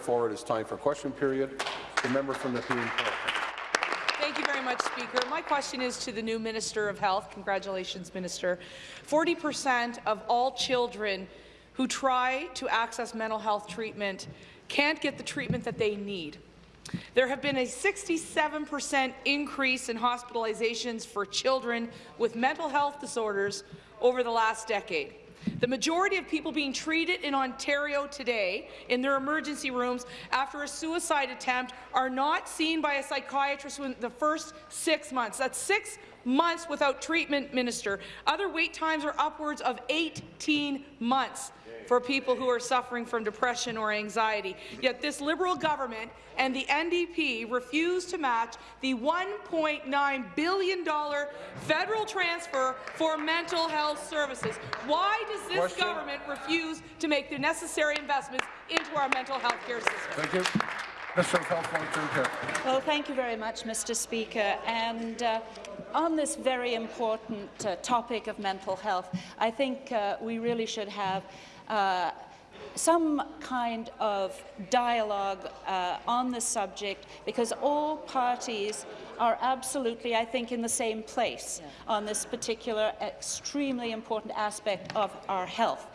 Therefore, it is time for question period. The member from the Nepean Thank you very much, Speaker. My question is to the new Minister of Health. Congratulations, Minister. 40 percent of all children who try to access mental health treatment can't get the treatment that they need. There have been a 67 percent increase in hospitalizations for children with mental health disorders over the last decade. The majority of people being treated in Ontario today in their emergency rooms after a suicide attempt are not seen by a psychiatrist in the first six months. That's six months without treatment, Minister. Other wait times are upwards of 18 months for people who are suffering from depression or anxiety. Yet this Liberal government and the NDP refuse to match the $1.9 billion federal transfer for mental health services. Why does this Question. government refuse to make the necessary investments into our mental health care system? Thank you. Minister of Health, Well, thank you very much, Mr. Speaker. And uh, on this very important uh, topic of mental health, I think uh, we really should have uh, some kind of dialogue uh, on the subject because all parties are absolutely, I think, in the same place on this particular extremely important aspect of our health.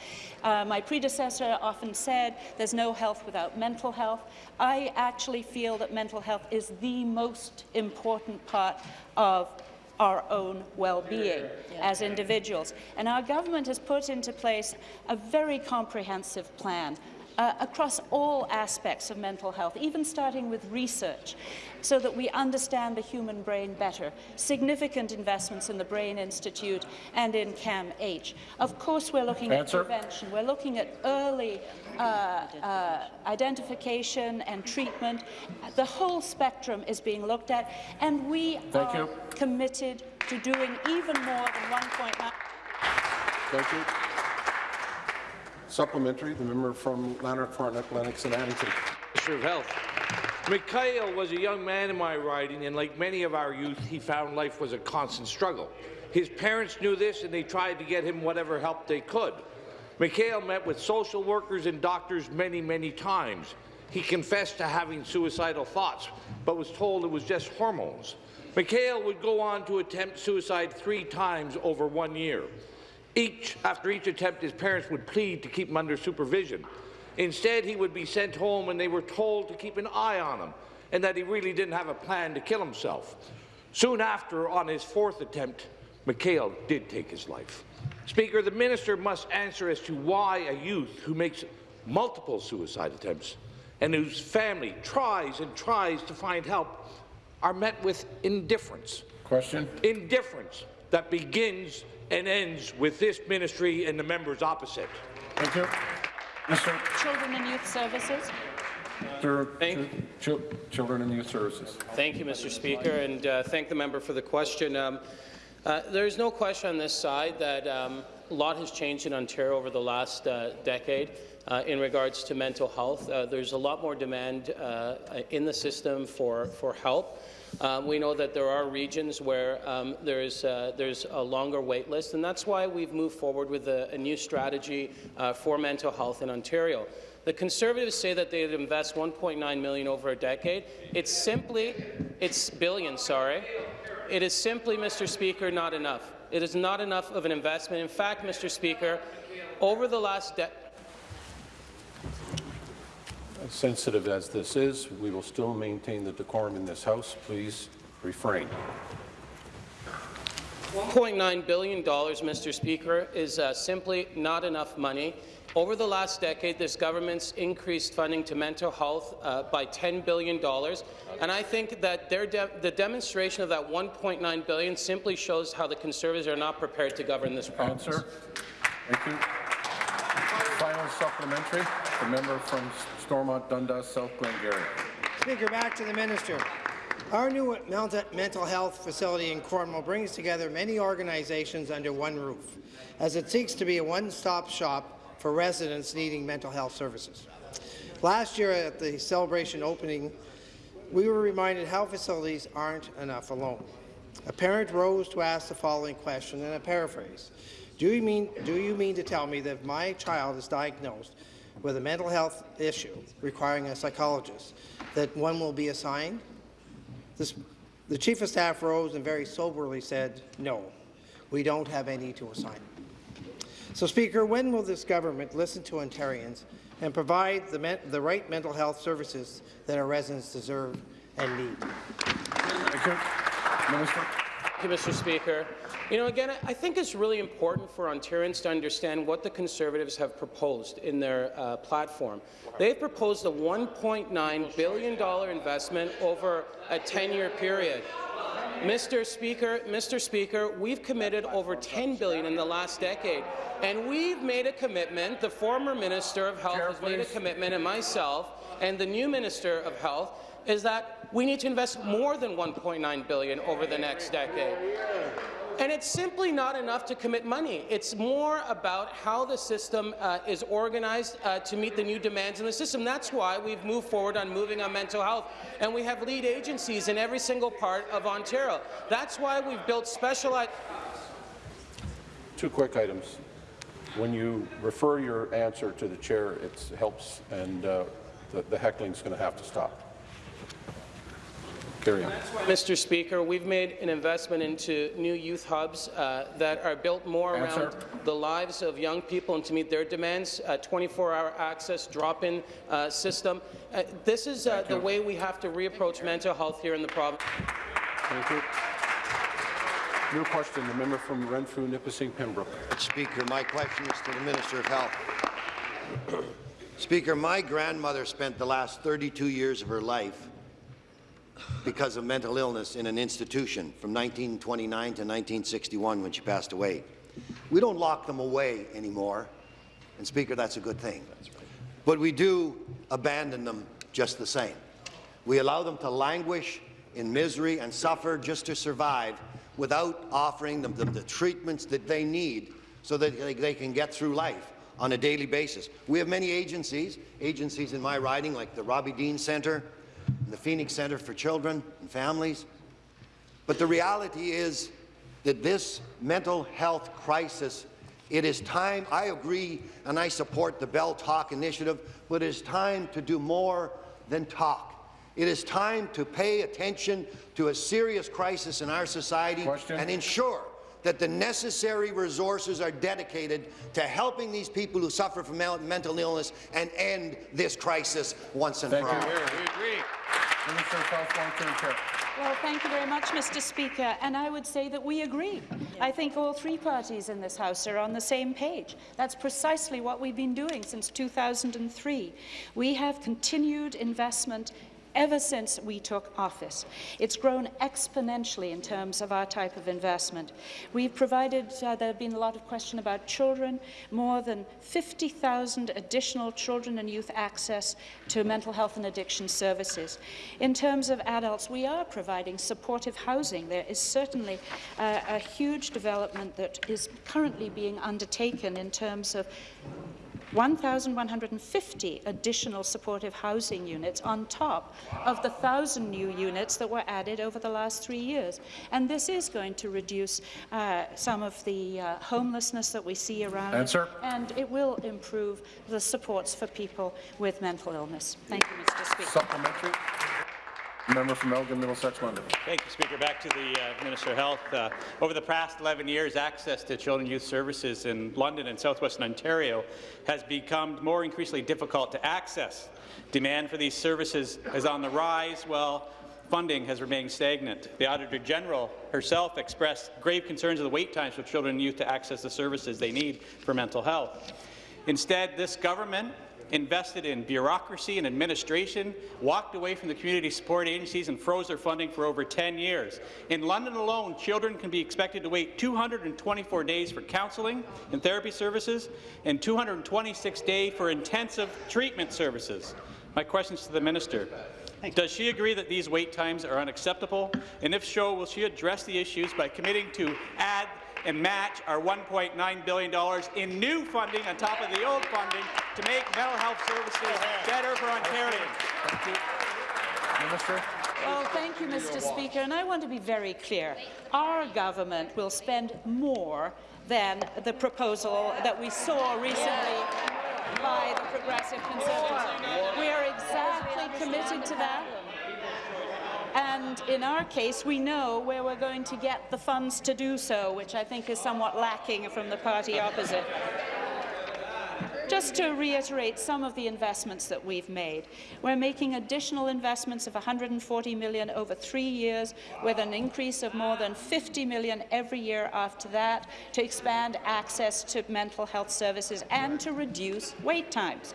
Uh, my predecessor often said there's no health without mental health. I actually feel that mental health is the most important part of our own well-being as individuals. And our government has put into place a very comprehensive plan uh, across all aspects of mental health, even starting with research, so that we understand the human brain better. Significant investments in the Brain Institute and in CAMH. Of course, we're looking Answer. at prevention. We're looking at early uh, uh, identification and treatment. The whole spectrum is being looked at, and we Thank are you. committed to doing even more than 1.9 Thank you. Supplementary, the member from Lanark, Frontenac, Lennox and Addington. Minister of Health. Mikhail was a young man in my riding, and like many of our youth, he found life was a constant struggle. His parents knew this, and they tried to get him whatever help they could. Mikhail met with social workers and doctors many, many times. He confessed to having suicidal thoughts, but was told it was just hormones. Mikhail would go on to attempt suicide three times over one year. Each, after each attempt, his parents would plead to keep him under supervision. Instead, he would be sent home and they were told to keep an eye on him and that he really didn't have a plan to kill himself. Soon after, on his fourth attempt, Mikhail did take his life. Speaker, the minister must answer as to why a youth who makes multiple suicide attempts and whose family tries and tries to find help are met with indifference. Question. Indifference that begins and ends with this ministry and the members opposite. Thank you. Minister, Children and Youth Services. Minister Thank- Chil- Children and Youth Services. Thank you, Mr. Speaker, and uh, thank the member for the question. Um, uh, there's no question on this side that um, a lot has changed in Ontario over the last uh, decade uh, in regards to mental health. Uh, there's a lot more demand uh, in the system for, for help. Um, we know that there are regions where um, there's, uh, there's a longer wait list, and that's why we've moved forward with a, a new strategy uh, for mental health in Ontario. The Conservatives say that they'd invest 1.9 million over a decade. It's simply, it's billion, sorry. It is simply, Mr. Speaker, not enough. It is not enough of an investment. In fact, Mr. Speaker, over the last decade, As sensitive as this is, we will still maintain the decorum in this House. Please refrain. $1.9 billion, Mr. Speaker, is uh, simply not enough money. Over the last decade, this government's increased funding to mental health uh, by $10 billion, and I think that de the demonstration of that 1.9 billion simply shows how the Conservatives are not prepared to govern this province. Answer. Thank you. Final supplementary, the member from Stormont, Dundas, South Glengarry. Speaker, back to the minister. Our new mental mental health facility in Cornwall brings together many organizations under one roof, as it seeks to be a one-stop shop for residents needing mental health services. Last year at the celebration opening, we were reminded how facilities aren't enough alone. A parent rose to ask the following question, and I paraphrase. Do you mean, do you mean to tell me that if my child is diagnosed with a mental health issue requiring a psychologist, that one will be assigned? This, the Chief of Staff rose and very soberly said, no, we don't have any to assign. So, Speaker, when will this government listen to Ontarians and provide the, men- the right mental health services that our residents deserve and need? Thank you. Minister. Thank you, Mr. Speaker. You know, again, I think it's really important for Ontarians to understand what the Conservatives have proposed in their uh, platform. They've proposed a $1.9 billion investment over a 10-year period. Mr. Speaker, Mr. Speaker, we've committed over 10 billion in the last decade, and we've made a commitment. The former Minister of Health Chair, has made a commitment, and myself, and the new Minister of Health, is that we need to invest more than 1.9 billion over the next decade. And it's simply not enough to commit money. It's more about how the system uh, is organized uh, to meet the new demands in the system. That's why we've moved forward on moving on mental health, and we have lead agencies in every single part of Ontario. That's why we've built specialized. Two quick items. When you refer your answer to the chair, it helps, and uh, the the heckling's going to have to stop. Carry on. Mr. Speaker, we've made an investment into new youth hubs uh, that are built more Answer. around the lives of young people and to meet their demands, 24-hour access drop-in uh, system. Uh, this is uh, the you. way we have to reapproach mental health here in the province. Thank you. New question, the member from Renfrew, Nipissing, Pembroke. Speaker, my question is to the Minister of Health. Speaker, my grandmother spent the last 32 years of her life because of mental illness in an institution from 1929 to 1961 when she passed away. We don't lock them away anymore, and Speaker, that's a good thing. But we do abandon them just the same. We allow them to languish in misery and suffer just to survive without offering them the, the treatments that they need so that they, they can get through life on a daily basis. We have many agencies, agencies in my riding like the Robbie Dean Centre, the Phoenix Centre for Children and Families. But the reality is that this mental health crisis, it is time, I agree and I support the Bell Talk initiative, but it is time to do more than talk. It is time to pay attention to a serious crisis in our society Question. and ensure that the necessary resources are dedicated to helping these people who suffer from mental illness and end this crisis once and Thank for you. all. Minister of Health, long-term care. Well, thank you very much, Mr. Speaker. And I would say that we agree. I think all three parties in this House are on the same page. That's precisely what we've been doing since 2003. We have continued investment ever since we took office. It's grown exponentially in terms of our type of investment. We've provided, uh, there have been a lot of question about children, more than 50,000 additional children and youth access to mental health and addiction services. In terms of adults, we are providing supportive housing. There is certainly uh, a huge development that is currently being undertaken in terms of 1,150 additional supportive housing units on top of the 1,000 new units that were added over the last three years. And this is going to reduce uh, some of the uh, homelessness that we see around. Answer. And it will improve the supports for people with mental illness. Thank you, Mr. Speaker. Supplementary. Member from Elgin, Middlesex, London. Thank you, Speaker. Back to the uh, Minister of Health. Uh, over the past 11 years, access to children and youth services in London and southwestern Ontario has become more increasingly difficult to access. Demand for these services is on the rise, while funding has remained stagnant. The Auditor General herself expressed grave concerns of the wait times for children and youth to access the services they need for mental health. Instead, this government invested in bureaucracy and administration, walked away from the community support agencies and froze their funding for over 10 years. In London alone, children can be expected to wait 224 days for counselling and therapy services and 226 days for intensive treatment services. My questions to the minister. Does she agree that these wait times are unacceptable? And if so, will she address the issues by committing to add and match our $1.9 billion in new funding on top of the old funding to make mental health services better for Ontarians? Minister. Well, thank you, Mr. Speaker. And I want to be very clear. Our government will spend more than the proposal that we saw recently by the Progressive Conservatives. We are exactly committed to that. And in our case, we know where we're going to get the funds to do so, which I think is somewhat lacking from the party opposite. Just to reiterate some of the investments that we've made, we're making additional investments of 140 million over three years, with an increase of more than 50 million every year after that, to expand access to mental health services and to reduce wait times.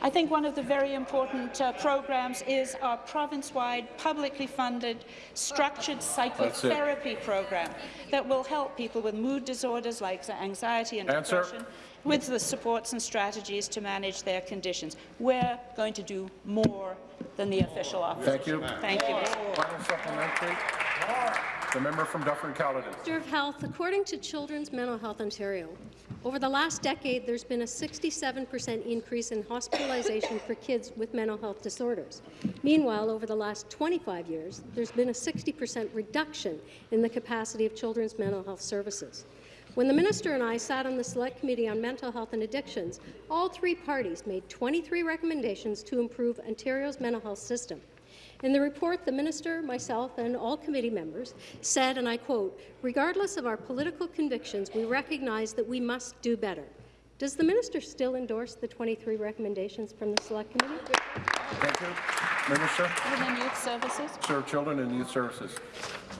I think one of the very important uh, programs is our province-wide, publicly funded, structured psychotherapy program that will help people with mood disorders like anxiety and Answer. depression with the supports and strategies to manage their conditions. We're going to do more than the official office. Thank you. Thank you. Mr. Final supplementary. The member from Dufferin-Caledon. Minister of Health, according to Children's Mental Health Ontario, over the last decade, there's been a 67% increase in hospitalization for kids with mental health disorders. Meanwhile, over the last 25 years, there's been a 60% reduction in the capacity of children's mental health services. When the minister and I sat on the Select Committee on Mental Health and Addictions, all three parties made 23 recommendations to improve Ontario's mental health system. In the report, the minister, myself, and all committee members said, and I quote, regardless of our political convictions, we recognize that we must do better. Does the minister still endorse the 23 recommendations from the Select Committee? Thank you. Minister. Children and Youth Services. Serve Children and Youth Services.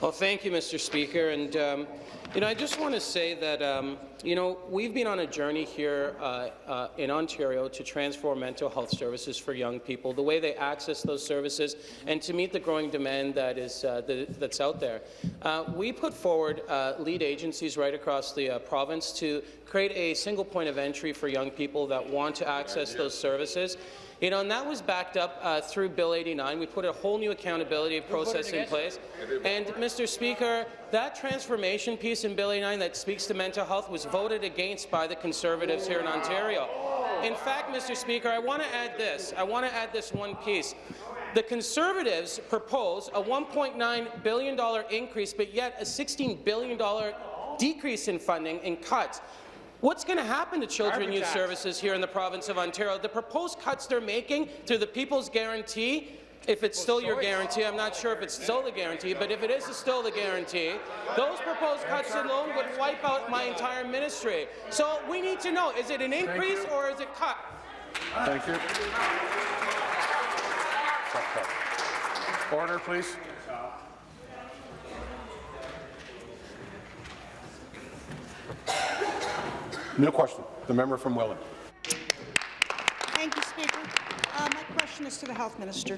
Well, thank you, Mr. Speaker. And um, you know, I just want to say that um, you know we've been on a journey here uh, uh, in Ontario to transform mental health services for young people, the way they access those services, and to meet the growing demand that is uh, the, that's out there. Uh, we put forward uh, lead agencies right across the uh, province to create a single point of entry for young people that want to access those services. You know, and that was backed up uh, through Bill 89. We put a whole new accountability process in place. And, Mr. Speaker, that transformation piece in Bill 89 that speaks to mental health was voted against by the Conservatives here in Ontario. In fact, Mr. Speaker, I want to add this. I want to add this one piece. The Conservatives propose a $1.9 billion increase, but yet a $16 billion decrease in funding and cuts. What's going to happen to children and youth services here in the province of Ontario? The proposed cuts they're making through the People's Guarantee, if it's still your guarantee, I'm not sure if it's still the guarantee, but if it is still the guarantee, those proposed cuts alone would wipe out my entire ministry. So we need to know, is it an increase or is it cut? Thank you. Order, please. New question. The member from Welland. Thank you, Speaker. Uh, my question is to the Health Minister.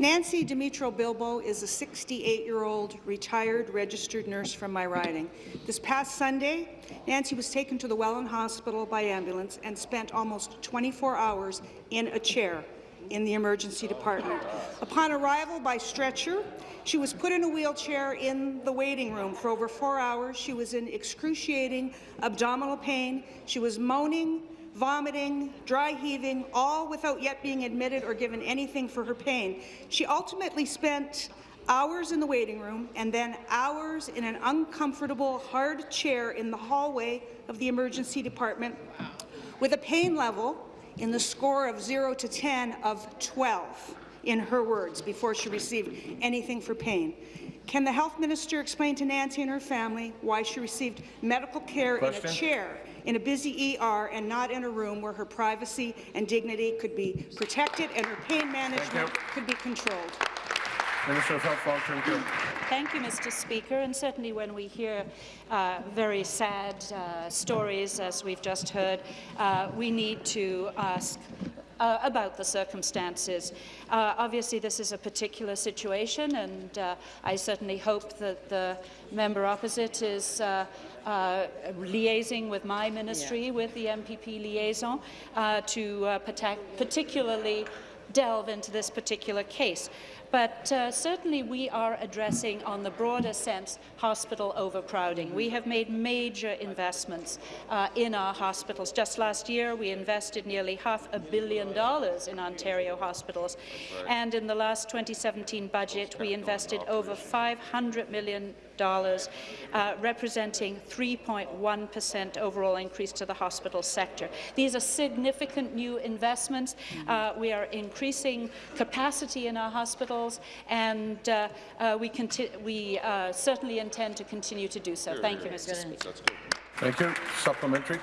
Nancy Dimitro Bilbo is a 68-year-old retired registered nurse from my riding. This past Sunday, Nancy was taken to the Welland Hospital by ambulance and spent almost 24 hours in a chair in the emergency department. Upon arrival by stretcher, she was put in a wheelchair in the waiting room for over four hours. She was in excruciating abdominal pain. She was moaning, vomiting, dry heaving, all without yet being admitted or given anything for her pain. She ultimately spent hours in the waiting room and then hours in an uncomfortable, hard chair in the hallway of the emergency department with a pain level in the score of 0 to 10 of 12, in her words, before she received anything for pain. Can the health minister explain to Nancy and her family why she received medical care Question. in a chair in a busy ER and not in a room where her privacy and dignity could be protected and her pain management could be controlled? Minister of Health, Long-Term Care. Thank you, Mr. Speaker. And certainly when we hear uh, very sad uh, stories, as we've just heard, uh, we need to ask uh, about the circumstances. Uh, obviously, this is a particular situation, and uh, I certainly hope that the member opposite is uh, uh, liaising with my ministry, with the MPP liaison, uh, to uh, particularly delve into this particular case. But uh, certainly we are addressing, on the broader sense, hospital overcrowding. We have made major investments uh, in our hospitals. Just last year, we invested nearly half a billion dollars in Ontario hospitals, and in the last 2017 budget, we invested over 500 million dollars, uh, representing 3.1 per cent overall increase to the hospital sector. These are significant new investments. Uh, we are increasing capacity in our hospitals, and uh, uh we, we uh, certainly intend to continue to do so. Thank you, Mr. Speaker. Thank you. Supplementary.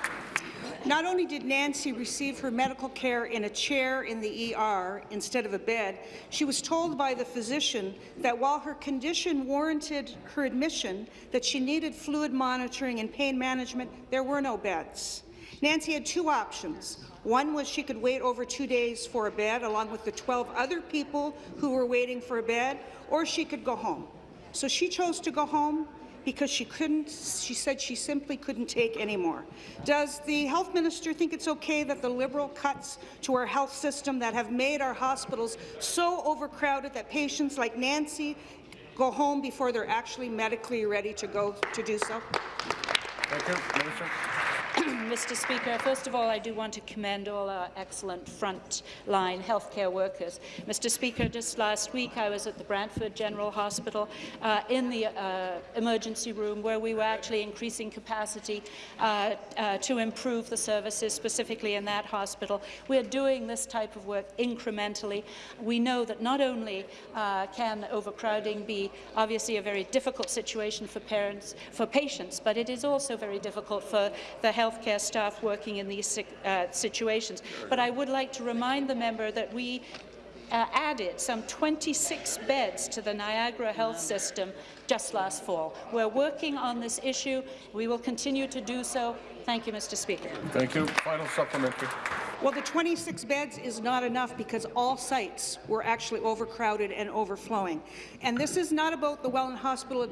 Not only did Nancy receive her medical care in a chair in the ER instead of a bed, she was told by the physician that while her condition warranted her admission, that she needed fluid monitoring and pain management, there were no beds. Nancy had two options. One was she could wait over two days for a bed, along with the 12 other people who were waiting for a bed, or she could go home. So she chose to go home, because she couldn't, she said she simply couldn't take any more. Does the health minister think it's okay that the Liberal cuts to our health system that have made our hospitals so overcrowded that patients like Nancy go home before they're actually medically ready to go to do so? Thank you. Minister. Mr. Speaker. First of all, I do want to commend all our excellent frontline healthcare workers. Mr. Speaker, just last week I was at the Brantford General Hospital uh, in the uh, emergency room where we were actually increasing capacity uh, uh to improve the services, specifically in that hospital. We are doing this type of work incrementally. We know that not only uh, can overcrowding be obviously a very difficult situation for parents, for patients, but it is also very difficult for the health healthcare staff working in these uh, situations. But I would like to remind the member that we uh, added some 26 beds to the Niagara Health System just last fall. We're working on this issue. We will continue to do so. Thank you, Mr. Speaker. Thank you. Final supplementary. Well, the 26 beds is not enough because all sites were actually overcrowded and overflowing. And this is not about the Welland Hospital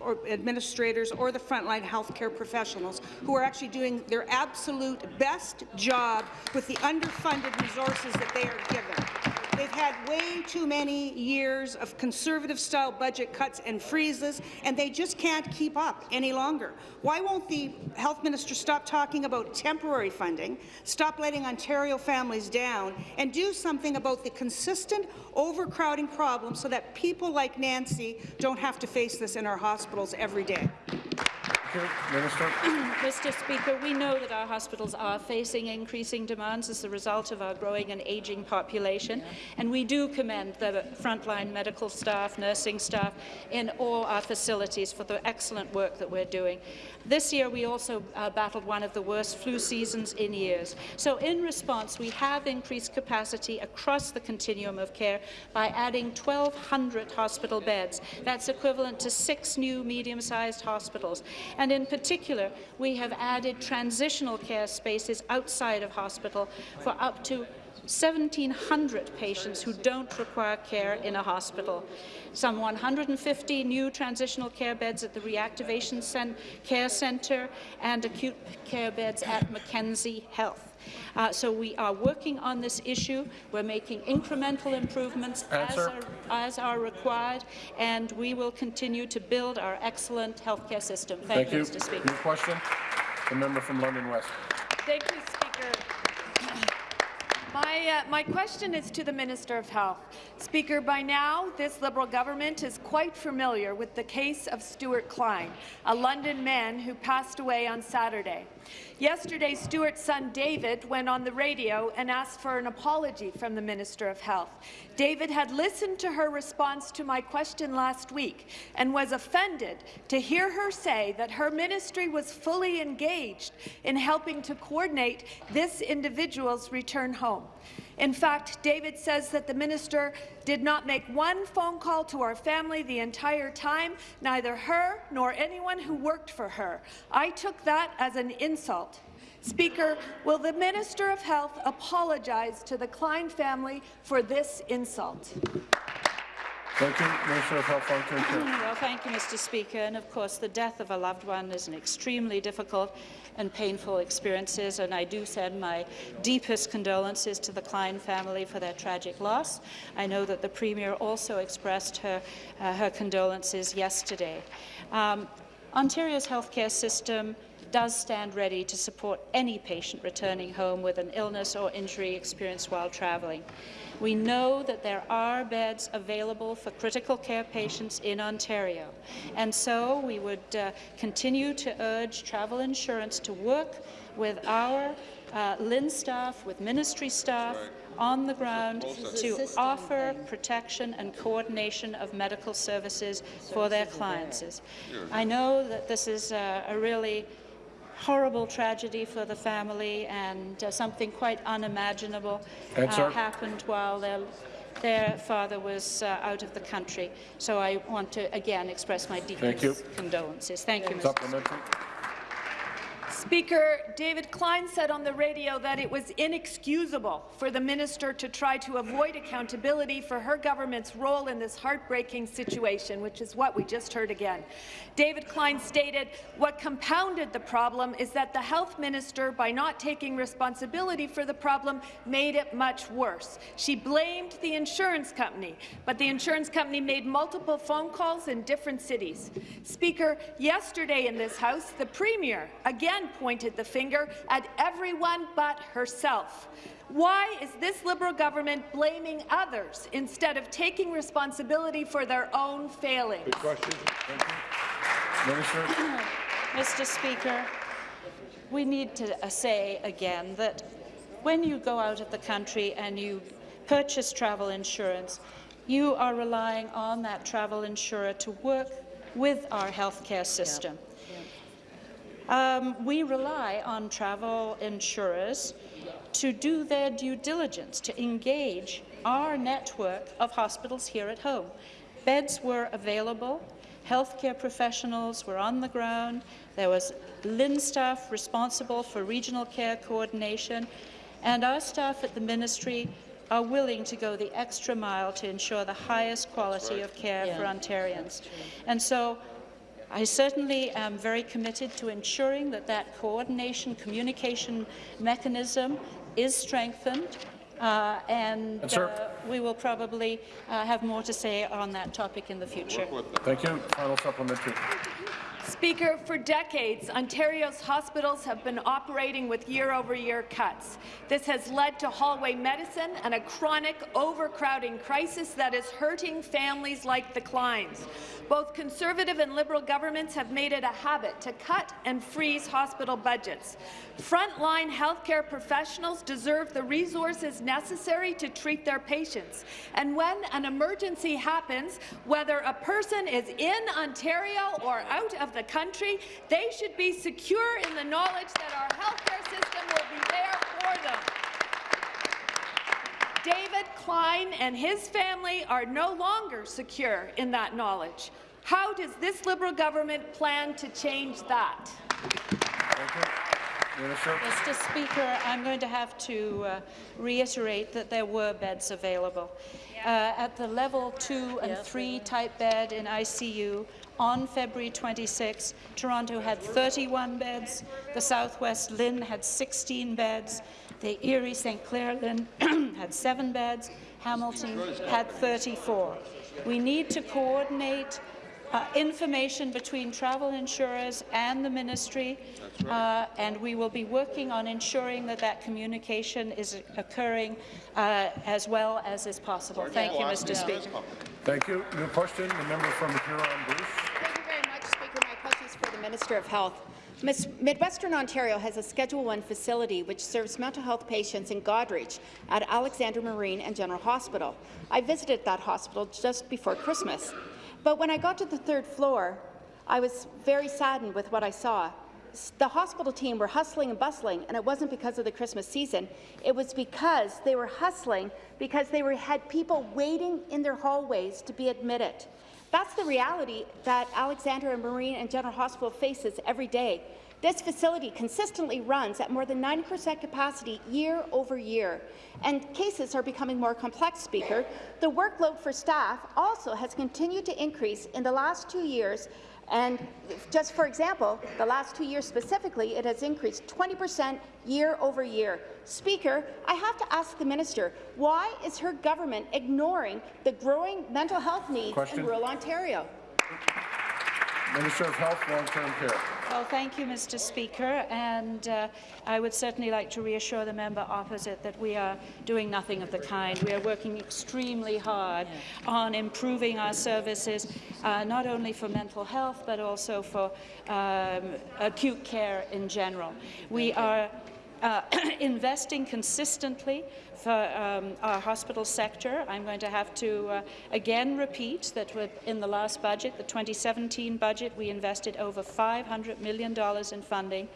or, administrators or the frontline healthcare professionals who are actually doing their absolute best job with the underfunded resources that they are given. They've had way too many years of conservative-style budget cuts and freezes, and they just can't keep up any longer. Why won't the health minister stop talking about temporary funding, stop letting Ontario families down, and do something about the consistent overcrowding problem so that people like Nancy don't have to face this in our hospitals every day? Minister. Mr. Speaker, we know that our hospitals are facing increasing demands as a result of our growing and ageing population, and we do commend the frontline medical staff, nursing staff in all our facilities for the excellent work that we're doing. This year, we also uh, battled one of the worst flu seasons in years. So in response, we have increased capacity across the continuum of care by adding 1,200 hospital beds. That's equivalent to six new medium-sized hospitals. And in particular, we have added transitional care spaces outside of hospital for up to 1,700 patients who don't require care in a hospital, some 150 new transitional care beds at the Reactivation Cent Care Centre and acute care beds at Mackenzie Health. Uh, so we are working on this issue. We're making incremental improvements as are, as are, required, and we will continue to build our excellent healthcare system. Thank, Thank you, you, Mr. Speaker. New question. The member from London West. Thank you, Speaker. My, uh, my question is to the Minister of Health. Speaker, by now, this Liberal government is quite familiar with the case of Stuart Klein, a London man who passed away on Saturday. Yesterday, Stuart's son David went on the radio and asked for an apology from the Minister of Health. David had listened to her response to my question last week and was offended to hear her say that her ministry was fully engaged in helping to coordinate this individual's return home. In fact, David says that the minister did not make one phone call to our family the entire time, neither her nor anyone who worked for her. I took that as an insult. Speaker, will the Minister of Health apologize to the Klein family for this insult? Thank you, Minister of Health, Long-Term Care. Well, thank you, Mr. Speaker. And of course, the death of a loved one is an extremely difficult and painful experiences, and I do send my deepest condolences to the Klein family for their tragic loss. I know that the Premier also expressed her, uh, her condolences yesterday. Um, Ontario's healthcare system does stand ready to support any patient returning home with an illness or injury experienced while travelling. We know that there are beds available for critical care patients in Ontario, and so we would uh, continue to urge travel insurance to work with our uh, LHIN staff, with ministry staff, on the ground to offer protection and coordination of medical services for their clients. I know that this is a, a really horrible tragedy for the family and uh, something quite unimaginable uh, happened while their, their father was uh, out of the country. So I want to again express my Thank deepest condolences. Thank you, Mr. Speaker, David Klein said on the radio that it was inexcusable for the minister to try to avoid accountability for her government's role in this heartbreaking situation, which is what we just heard again. David Klein stated, what compounded the problem is that the health minister, by not taking responsibility for the problem, made it much worse. She blamed the insurance company, but the insurance company made multiple phone calls in different cities. Speaker, yesterday in this House, the Premier again pointed the finger at everyone but herself. Why is this Liberal government blaming others instead of taking responsibility for their own failings? Good question. Minister. Mr. Speaker, we need to uh, say again that when you go out of the country and you purchase travel insurance, you are relying on that travel insurer to work with our healthcare system. Um, we rely on travel insurers to do their due diligence, to engage our network of hospitals here at home. Beds were available, healthcare professionals were on the ground, there was LHIN staff responsible for regional care coordination, and our staff at the ministry are willing to go the extra mile to ensure the highest quality of care for Ontarians. And so I certainly am very committed to ensuring that that coordination communication mechanism is strengthened, uh, and Yes, sir. uh, we will probably uh, have more to say on that topic in the future. Thank you. Final supplementary. Speaker, for decades, Ontario's hospitals have been operating with year-over-year cuts. This has led to hallway medicine and a chronic overcrowding crisis that is hurting families like the Kleins. Both Conservative and Liberal governments have made it a habit to cut and freeze hospital budgets. Frontline healthcare professionals deserve the resources necessary to treat their patients. And when an emergency happens, whether a person is in Ontario or out of the country, they should be secure in the knowledge that our healthcare system will be there for them. David Klein and his family are no longer secure in that knowledge. How does this Liberal government plan to change that? Thank you. Minister. Mr. Speaker, I'm going to have to uh, reiterate that there were beds available. Uh, at the level 2 and 3 type bed in ICU on February 26, Toronto had 31 beds, the Southwest LHIN had 16 beds, the Erie St. Clair LHIN had 7 beds, Hamilton had 34. We need to coordinate uh, information between travel insurers and the ministry, uh, and we will be working on ensuring that that communication is occurring uh, as well as is possible. Thank you, Mr. Speaker. Thank you. New question, the member from Huron Bruce. Thank you very much, Speaker. My question is for the Minister of Health. Midwestern Ontario has a Schedule I facility which serves mental health patients in Goderich at Alexandra Marine and General Hospital. I visited that hospital just before Christmas. But when I got to the third floor, I was very saddened with what I saw. The hospital team were hustling and bustling, and it wasn't because of the Christmas season. It was because they were hustling because they were, had people waiting in their hallways to be admitted. That's the reality that Alexandra and Marine and General Hospital faces every day. This facility consistently runs at more than 90% capacity year over year, and cases are becoming more complex, Speaker. The workload for staff also has continued to increase in the last two years and just for example, the last two years specifically, it has increased 20 percent year over year. Speaker, I have to ask the minister, why is her government ignoring the growing mental health needs Question. in rural Ontario? Minister of Health, Long-Term Care. Well, thank you, Mr. Speaker, and uh, I would certainly like to reassure the member opposite that we are doing nothing of the kind. We are working extremely hard on improving our services, uh, not only for mental health, but also for um, acute care in general. We are uh, investing consistently for um, our hospital sector. I'm going to have to uh, again repeat that in the last budget, the 2017 budget, we invested over $500 million in funding,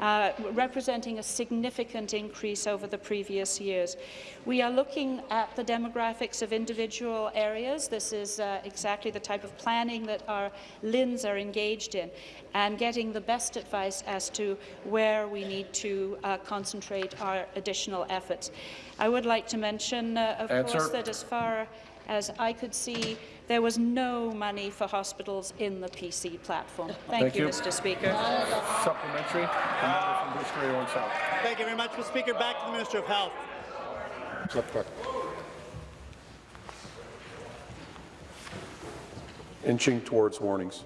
uh, representing a significant increase over the previous years. We are looking at the demographics of individual areas. This is uh, exactly the type of planning that our LHINs are engaged in and getting the best advice as to where we need to uh, concentrate our additional efforts. I would like to mention, uh, of Answer. course, that as far as I could see, there was no money for hospitals in the PC platform. Thank, Thank you. Mr. Speaker. Supplementary. From Bruce Grey, Owen Thank you very much, Mr. Speaker. Back to the Minister of Health. Inching towards warnings.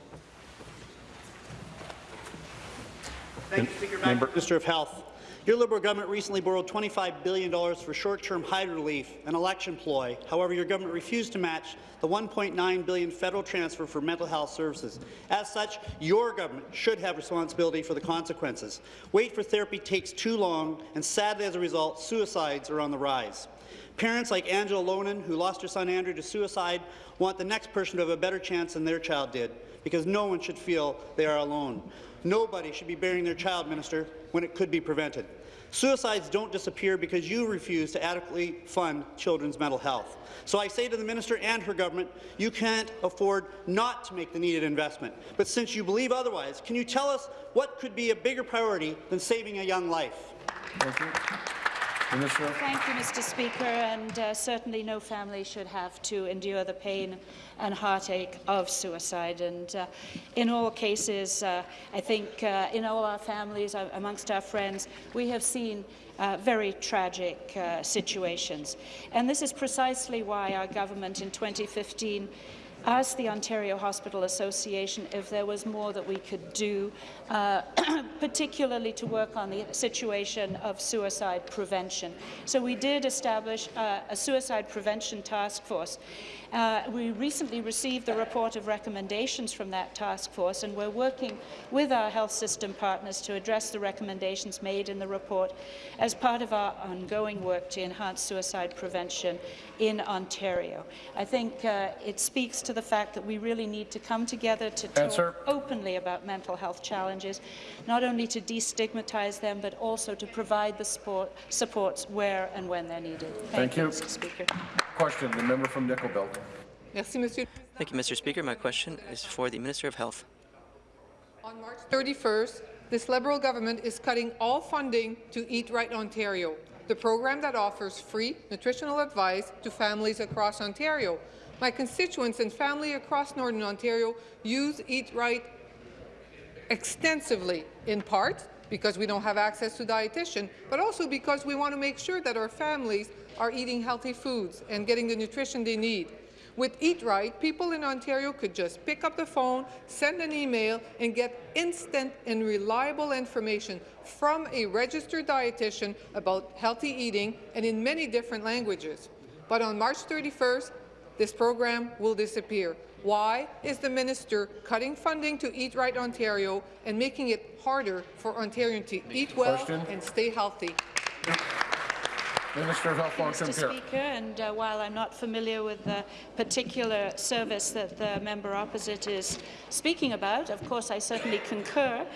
Thank you, Speaker. Back Member- to the Minister of Health. Your Liberal government recently borrowed $25 billion for short-term hydro relief, an election ploy. However, your government refused to match the 1.9 billion federal transfer for mental health services. As such, your government should have responsibility for the consequences. Wait for therapy takes too long, and sadly, as a result, suicides are on the rise. Parents like Angela Lonan, who lost her son Andrew to suicide, want the next person to have a better chance than their child did, because no one should feel they are alone. Nobody should be burying their child, Minister, when it could be prevented. Suicides don't disappear because you refuse to adequately fund children's mental health. So I say to the minister and her government, you can't afford not to make the needed investment. But since you believe otherwise, can you tell us what could be a bigger priority than saving a young life? Thank you. Minister. Thank you, Mr. Speaker, and uh, certainly no family should have to endure the pain and heartache of suicide. And uh, in all cases, uh, I think uh, in all our families, uh, amongst our friends, we have seen uh, very tragic uh, situations. And this is precisely why our government in 2015 asked the Ontario Hospital Association if there was more that we could do, uh, particularly to work on the situation of suicide prevention. So we did establish uh, a suicide prevention task force. Uh, we recently received the report of recommendations from that task force, and we're working with our health system partners to address the recommendations made in the report as part of our ongoing work to enhance suicide prevention in Ontario. I think uh, it speaks to the fact that we really need to come together to talk Answer. openly about mental health challenges, not only to destigmatize them, but also to provide the support, supports where and when they're needed. Thank you. Mr. Speaker. Question, the member from Nickel Belt. Merci, Monsieur. Thank you, Mr. Speaker. My question is for the Minister of Health. On March 31st, this Liberal government is cutting all funding to Eat Right Ontario, the program that offers free nutritional advice to families across Ontario. My constituents and family across Northern Ontario use Eat Right extensively, in part because we don't have access to dietitian, but also because we want to make sure that our families are eating healthy foods and getting the nutrition they need. With Eat Right, people in Ontario could just pick up the phone, send an email, and get instant and reliable information from a registered dietitian about healthy eating and in many different languages. But on March 31st, this program will disappear. Why is the minister cutting funding to Eat Right Ontario and making it harder for Ontarians to eat well Question. and stay healthy? Minister of Health, Long-Term Mr. Care. Speaker, and uh, while I'm not familiar with the particular service that the member opposite is speaking about, of course I certainly concur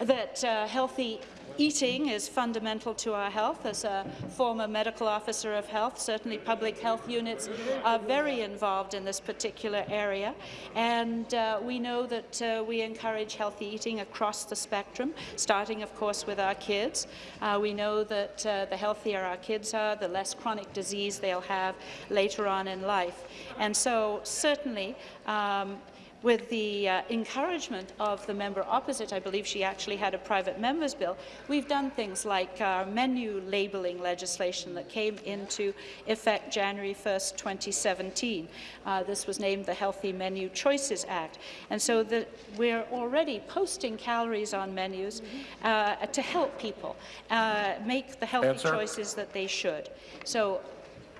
that uh, healthy Eating is fundamental to our health. As a former medical officer of health, certainly public health units are very involved in this particular area. And uh, we know that uh, we encourage healthy eating across the spectrum, starting, of course, with our kids. Uh, we know that uh, the healthier our kids are, the less chronic disease they'll have later on in life. And so, certainly, um, with the uh, encouragement of the member opposite, I believe she actually had a private member's bill, we've done things like our menu labelling legislation that came into effect January 1st, 2017. Uh, this was named the Healthy Menu Choices Act. And so the, we're already posting calories on menus uh, to help people uh, make the healthy Answer. choices that they should. So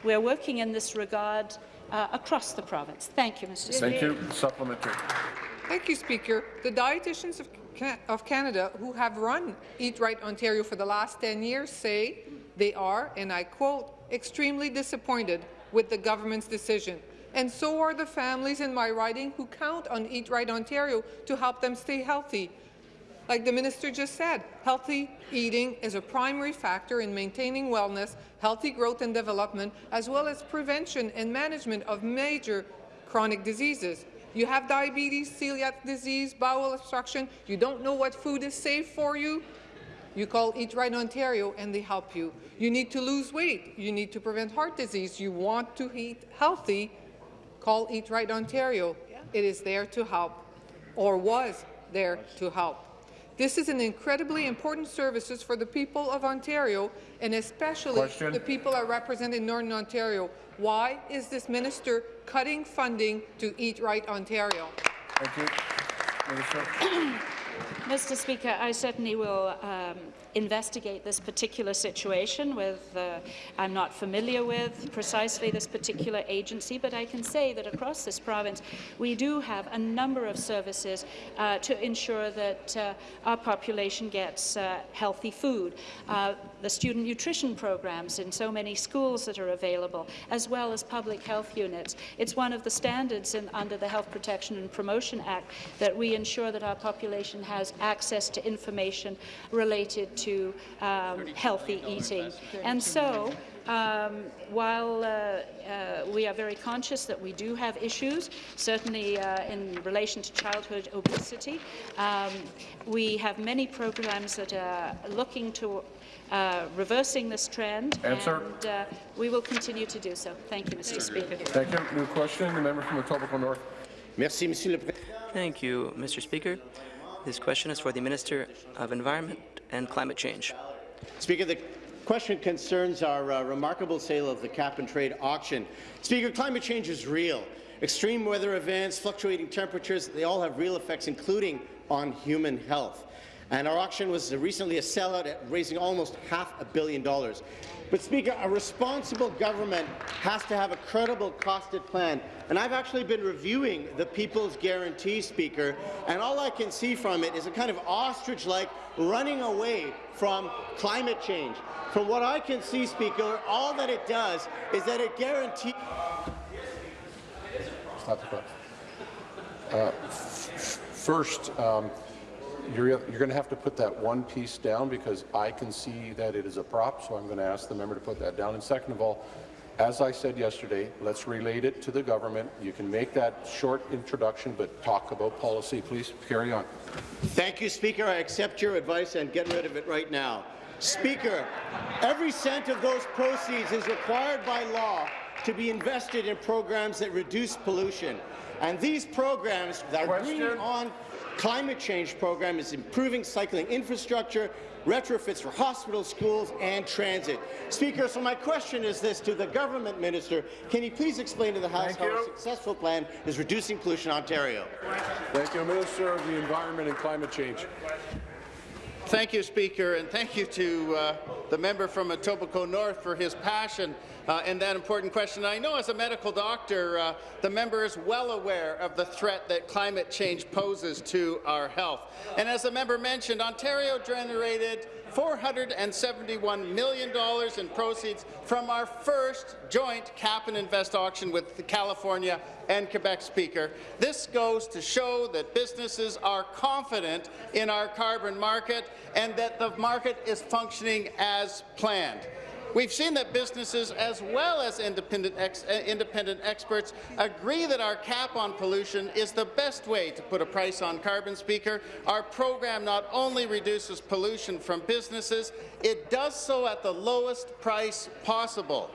we're working in this regard uh, across the province. Thank you, Mr. Speaker. Thank you. Supplementary. Thank you, Speaker. The dietitians of, Ca of Canada who have run Eat Right Ontario for the last 10 years say they are, and I quote, extremely disappointed with the government's decision. And so are the families in my riding who count on Eat Right Ontario to help them stay healthy. Like the minister just said, healthy eating is a primary factor in maintaining wellness, healthy growth and development, as well as prevention and management of major chronic diseases. You have diabetes, celiac disease, bowel obstruction, you don't know what food is safe for you, you call Eat Right Ontario and they help you. You need to lose weight, you need to prevent heart disease, you want to eat healthy, call Eat Right Ontario. It is there to help, or was there to help. This is an incredibly important services for the people of Ontario, and especially Question. the people I represent in Northern Ontario. Why is this minister cutting funding to Eat Right Ontario? Thank you. Minister. Mr. Speaker, I certainly will um, investigate this particular situation with, uh, I'm not familiar with precisely this particular agency, but I can say that across this province we do have a number of services uh, to ensure that uh, our population gets uh, healthy food. The student nutrition programs in so many schools that are available, as well as public health units. It's one of the standards in, under the Health Protection and Promotion Act that we ensure that our population has access to information related to um, healthy eating. And so, um, while uh, uh, we are very conscious that we do have issues, certainly uh, in relation to childhood obesity, um, we have many programs that are looking to uh, reversing this trend, Answer. and uh, we will continue to do so. Thank you, Mr. Speaker. Thank you. New question. The member from Etobicoke North. Merci, Monsieur le Président. Thank you, Mr. Speaker. This question is for the Minister of Environment and Climate Change. Speaker, the question concerns our uh, remarkable sale of the cap-and-trade auction. Speaker, climate change is real. Extreme weather events, fluctuating temperatures, they all have real effects, including on human health. And our auction was recently a sellout at raising almost half a billion dollars. But, Speaker, a responsible government has to have a credible costed plan. And I've actually been reviewing the People's Guarantee, Speaker, and all I can see from it is a kind of ostrich-like running away from climate change. From what I can see, Speaker, all that it does is that it guarantees. Uh, First, um, you're, you're going to have to put that one piece down because I can see that it is a prop, so I'm going to ask the member to put that down. And second of all, as I said yesterday, let's relate it to the government. You can make that short introduction, but talk about policy. Please carry on. Thank you, Speaker. I accept your advice and get rid of it right now. Speaker, every cent of those proceeds is required by law to be invested in programs that reduce pollution. And these programs, our Green On climate change program is improving cycling infrastructure, retrofits for hospitals, schools, and transit. Speaker, so my question is this to the government minister. Can you please explain to the House Thank how you. a successful plan is reducing pollution in Ontario? Thank you, Minister of the Environment and Climate Change. Thank you, Speaker, and thank you to uh, the member from Etobicoke North for his passion uh, in that important question. I know as a medical doctor, uh, the member is well aware of the threat that climate change poses to our health. And as the member mentioned, Ontario generated $471 million in proceeds from our first joint cap and invest auction with California and Quebec Speaker. This goes to show that businesses are confident in our carbon market and that the market is functioning as planned. We've seen that businesses, as well as independent, ex uh, independent experts, agree that our cap on pollution is the best way to put a price on carbon, Speaker. Our program not only reduces pollution from businesses, it does so at the lowest price possible.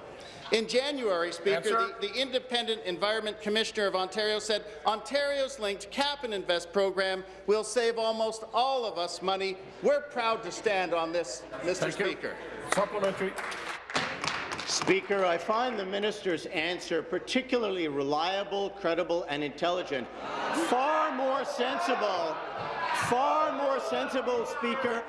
In January, Speaker, the, the, Independent Environment Commissioner of Ontario said Ontario's linked cap and invest program will save almost all of us money. We're proud to stand on this, Mr. Thank Speaker. You. Supplementary. Speaker, I find the minister's answer particularly reliable, credible and intelligent. Far more sensible, far more sensible, Speaker,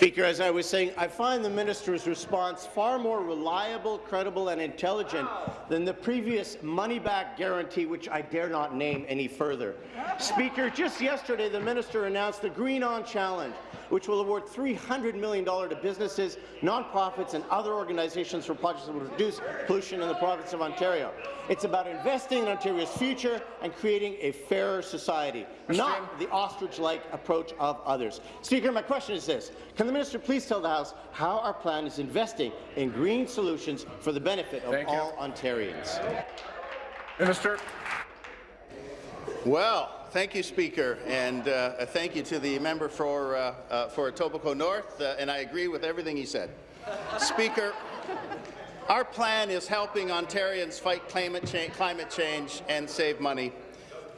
Speaker, as I was saying, I find the minister's response far more reliable, credible and intelligent than the previous money-back guarantee, which I dare not name any further. Speaker, just yesterday the minister announced the Green On Challenge, which will award $300 million to businesses, nonprofits and other organizations for projects that will reduce pollution in the province of Ontario. It's about investing in Ontario's future and creating a fairer society, not the ostrich-like approach of others. Speaker, my question is this. Can the minister please tell the House how our plan is investing in green solutions for the benefit of Thank all you. Ontarians? Minister. Well, thank you, Speaker, and uh, thank you to the member for, uh, uh, for Etobicoke North, uh, and I agree with everything he said. Speaker, our plan is helping Ontarians fight climate, cha climate change and save money.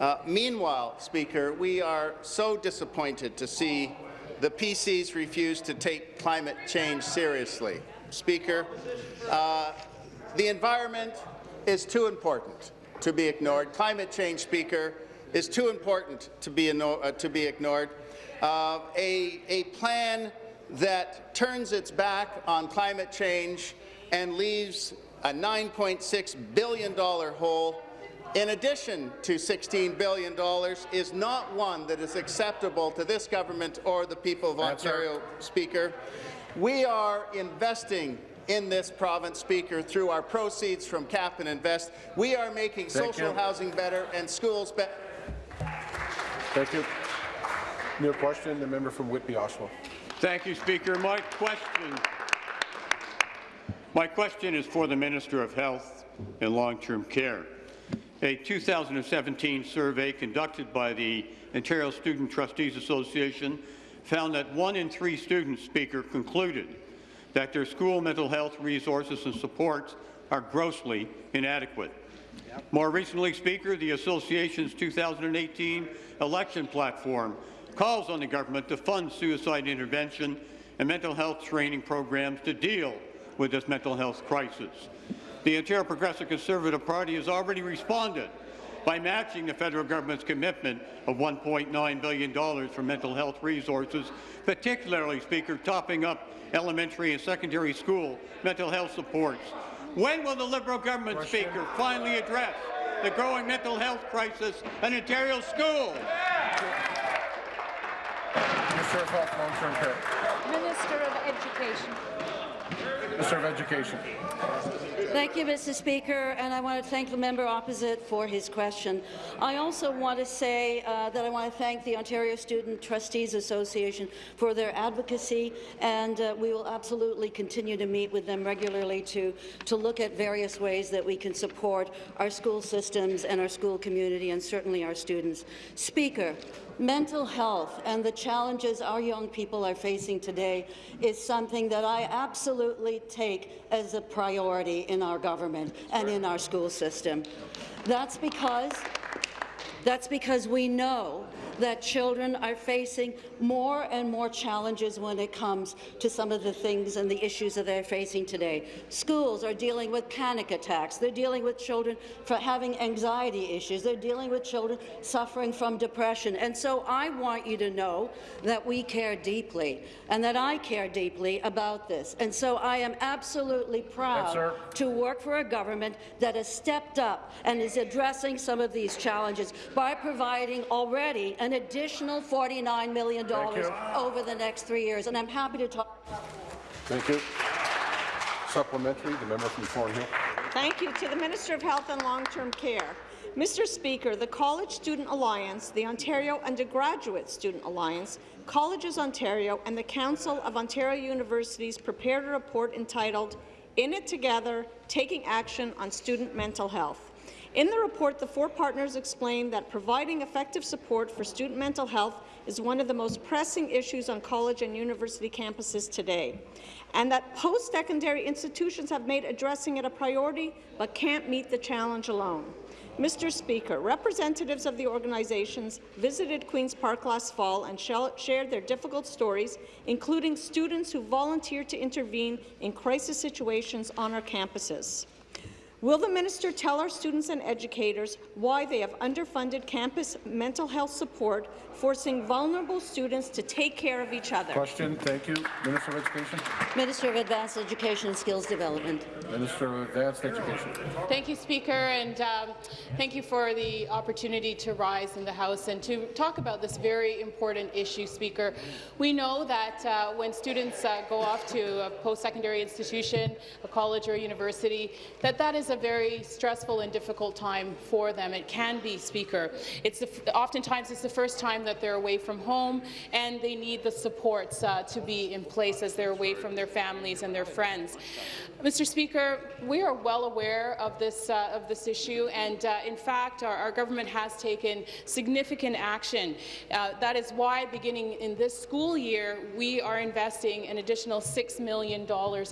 Uh, meanwhile, Speaker, we are so disappointed to see the PCs refuse to take climate change seriously. Speaker, uh, the environment is too important to be ignored. Climate change, Speaker, is too important to be, uh, to be ignored. Uh, a, a plan that turns its back on climate change and leaves a $9.6 billion hole in addition to $16 billion is not one that is acceptable to this government or the people of Ontario, Speaker. We are investing in this province, Speaker, through our proceeds from Cap and Invest. We are making Thank social you. housing better and schools better. Thank you. New question, the member from Whitby, Oshawa. Thank you, Speaker. My question, my question is for the Minister of Health and Long-Term Care. A 2017 survey conducted by the Ontario Student Trustees Association found that one in three students, Speaker, concluded that their school mental health resources and supports are grossly inadequate. More recently, Speaker, the Association's 2018 election platform calls on the government to fund suicide intervention and mental health training programs to deal with this mental health crisis. The Ontario Progressive Conservative Party has already responded by matching the federal government's commitment of $1.9 billion for mental health resources, particularly, Speaker, topping up elementary and secondary school mental health supports. When will the Liberal government, Question. Speaker, finally address the growing mental health crisis in Ontario schools? Minister of Health, Long-Term Care. Minister of Education. Minister of Education. Thank you, Mr. Speaker, and I want to thank the member opposite for his question. I also want to say uh, that I want to thank the Ontario Student Trustees Association for their advocacy, and uh, we will absolutely continue to meet with them regularly to, to look at various ways that we can support our school systems and our school community, and certainly our students. Speaker, mental health and the challenges our young people are facing today is something that I absolutely take as a priority in our government and in our school system. That's because That's because we know that children are facing more and more challenges when it comes to some of the things and the issues that they're facing today. Schools are dealing with panic attacks. They're dealing with children for having anxiety issues. They're dealing with children suffering from depression. And so I want you to know that we care deeply and that I care deeply about this. And so I am absolutely proud sir. to work for a government that has stepped up and is addressing some of these challenges by providing already an additional $49 million over the next three years. And I'm happy to talk. Thank you. Supplementary, the member from Thornhill. Thank you. To the Minister of Health and Long-Term Care. Mr. Speaker, the College Student Alliance, the Ontario Undergraduate Student Alliance, Colleges Ontario, and the Council of Ontario Universities prepared a report entitled In It Together, Taking Action on Student Mental Health. In the report, the four partners explained that providing effective support for student mental health is one of the most pressing issues on college and university campuses today, and that post-secondary institutions have made addressing it a priority but can't meet the challenge alone. Mr. Speaker, representatives of the organizations visited Queen's Park last fall and shared their difficult stories, including students who volunteered to intervene in crisis situations on our campuses. Will the minister tell our students and educators why they have underfunded campus mental health support, forcing vulnerable students to take care of each other? Question. Thank you. Minister of Education. Minister of Advanced Education and Skills Development. Minister of Advanced Education. Thank you, Speaker, and um, thank you for the opportunity to rise in the House and to talk about this very important issue, Speaker. We know that uh, when students uh, go off to a post-secondary institution, a college or a university, that that is a very stressful and difficult time for them. It can be, Speaker. It's the, oftentimes it's the first time that they're away from home, and they need the supports uh, to be in place as they're away from their families and their friends. Mr. Speaker, we are well aware of this uh, of this issue, and uh, in fact, our, our, government has taken significant action. Uh, that is why, beginning in this school year, we are investing an additional $6 million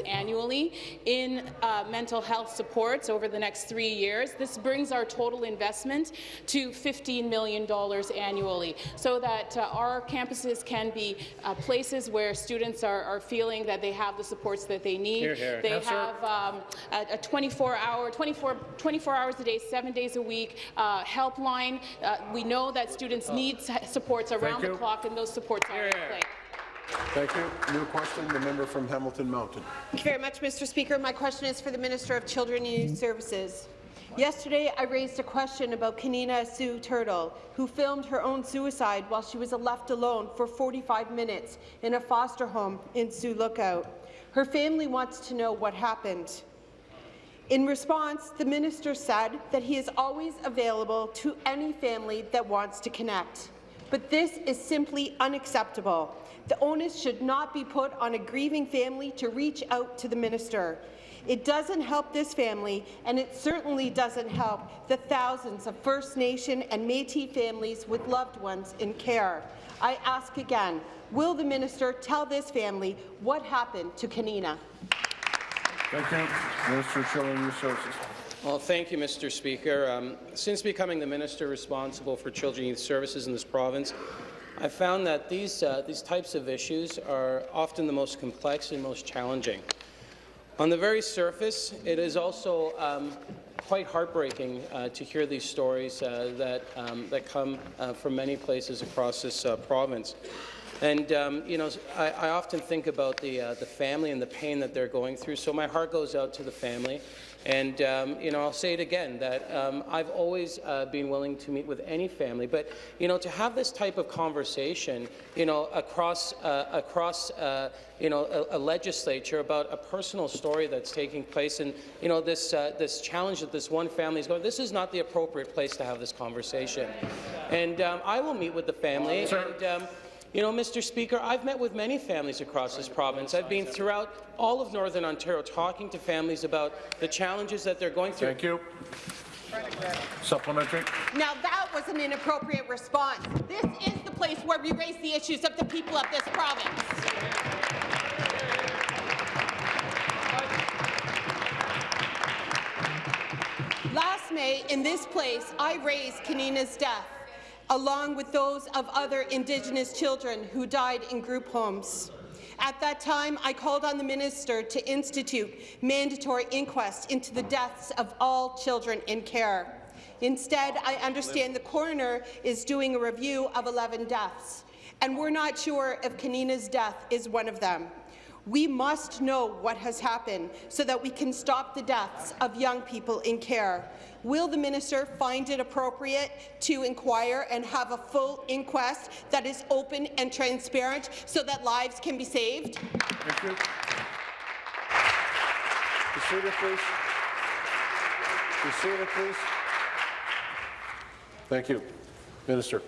annually in uh, mental health supports over the next three years. This brings our total investment to $15 million annually, so that uh, our campuses can be uh, places where students are, are, feeling that they have the supports that they need. Here, here. They have um, a 24-hour, 24, 24 hours a day, seven days a week uh, helpline. Uh, we know that students need supports around the clock, and those supports are in place. Thank you. New question, the member from Hamilton Mountain. Thank you very much, Mr. Speaker. My question is for the Minister of Children and Youth Services. Yesterday, I raised a question about Kanina Sue Turtle, who filmed her own suicide while she was left alone for 45 minutes in a foster home in Sioux Lookout. Her family wants to know what happened. In response, the minister said that he is always available to any family that wants to connect. But this is simply unacceptable. The onus should not be put on a grieving family to reach out to the minister. It doesn't help this family, and it certainly doesn't help the thousands of First Nation and Métis families with loved ones in care. I ask again, will the minister tell this family what happened to Kanina? Thank you. Minister of Children and Youth Services. Well, thank you, Mr. Speaker. Um, since becoming the minister responsible for Children and Youth Services in this province, I found that these, uh, these types of issues are often the most complex and most challenging. On the very surface, it is also um, quite heartbreaking uh, to hear these stories uh, that, um, that come uh, from many places across this uh, province. And um, you know, I, I, often think about the uh, the family and the pain that they're going through. So my heart goes out to the family. And um, you know, I'll say it again that um, I've always uh, been willing to meet with any family, but you know, to have this type of conversation, you know, across uh, across uh, you know a, a, legislature about a personal story that's taking place, and you know this uh, this challenge that this one family is going. This is not the appropriate place to have this conversation. And um, I will meet with the family. Sir. And, um, you know, Mr. Speaker, I've met with many families across this province. I've been throughout all of Northern Ontario talking to families about the challenges that they're going through. Thank you. Supplementary. Now that was an inappropriate response. This is the place where we raise the issues of the people of this province. Last May, in this place, I raised Kanina's death along with those of other Indigenous children who died in group homes. At that time, I called on the minister to institute mandatory inquests into the deaths of all children in care. Instead, I understand the coroner is doing a review of 11 deaths, and we're not sure if Kanina's death is one of them. We must know what has happened so that we can stop the deaths of young people in care. Will the minister find it appropriate to inquire and have a full inquest that is open and transparent so that lives can be saved? Thank you. Seated, please. Seated, please. Thank you. Minister.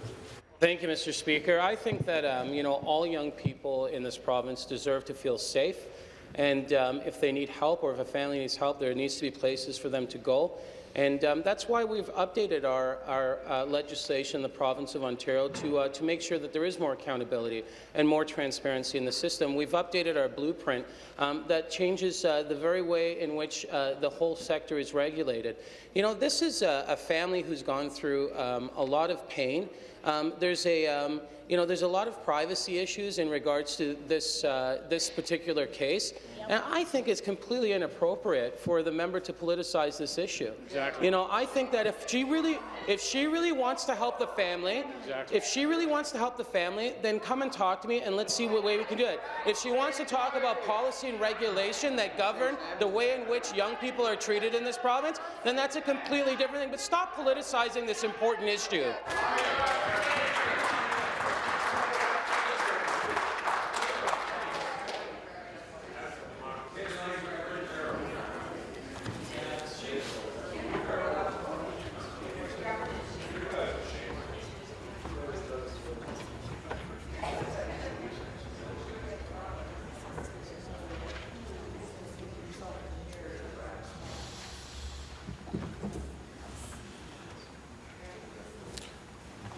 Thank you, Mr. Speaker. I think that um, you know all young people in this province deserve to feel safe, and um, if they need help or if a family needs help, there needs to be places for them to go. And um, that's why we've updated our, our uh, legislation in the province of Ontario to, uh, to make sure that there is more accountability and more transparency in the system. We've updated our blueprint um, that changes uh, the very way in which uh, the whole sector is regulated. You know, this is a, a family who's gone through um, a lot of pain. Um, there's a um, you know there's a lot of privacy issues in regards to this uh, this particular case. And I think it's completely inappropriate for the member to politicize this issue. Exactly. You know, I think that if she really, if she really wants to help the family, Exactly. if she really wants to help the family, then come and talk to me and let's see what way we can do it. If she wants to talk about policy and regulation that govern the way in which young people are treated in this province, then that's a completely different thing. But stop politicizing this important issue.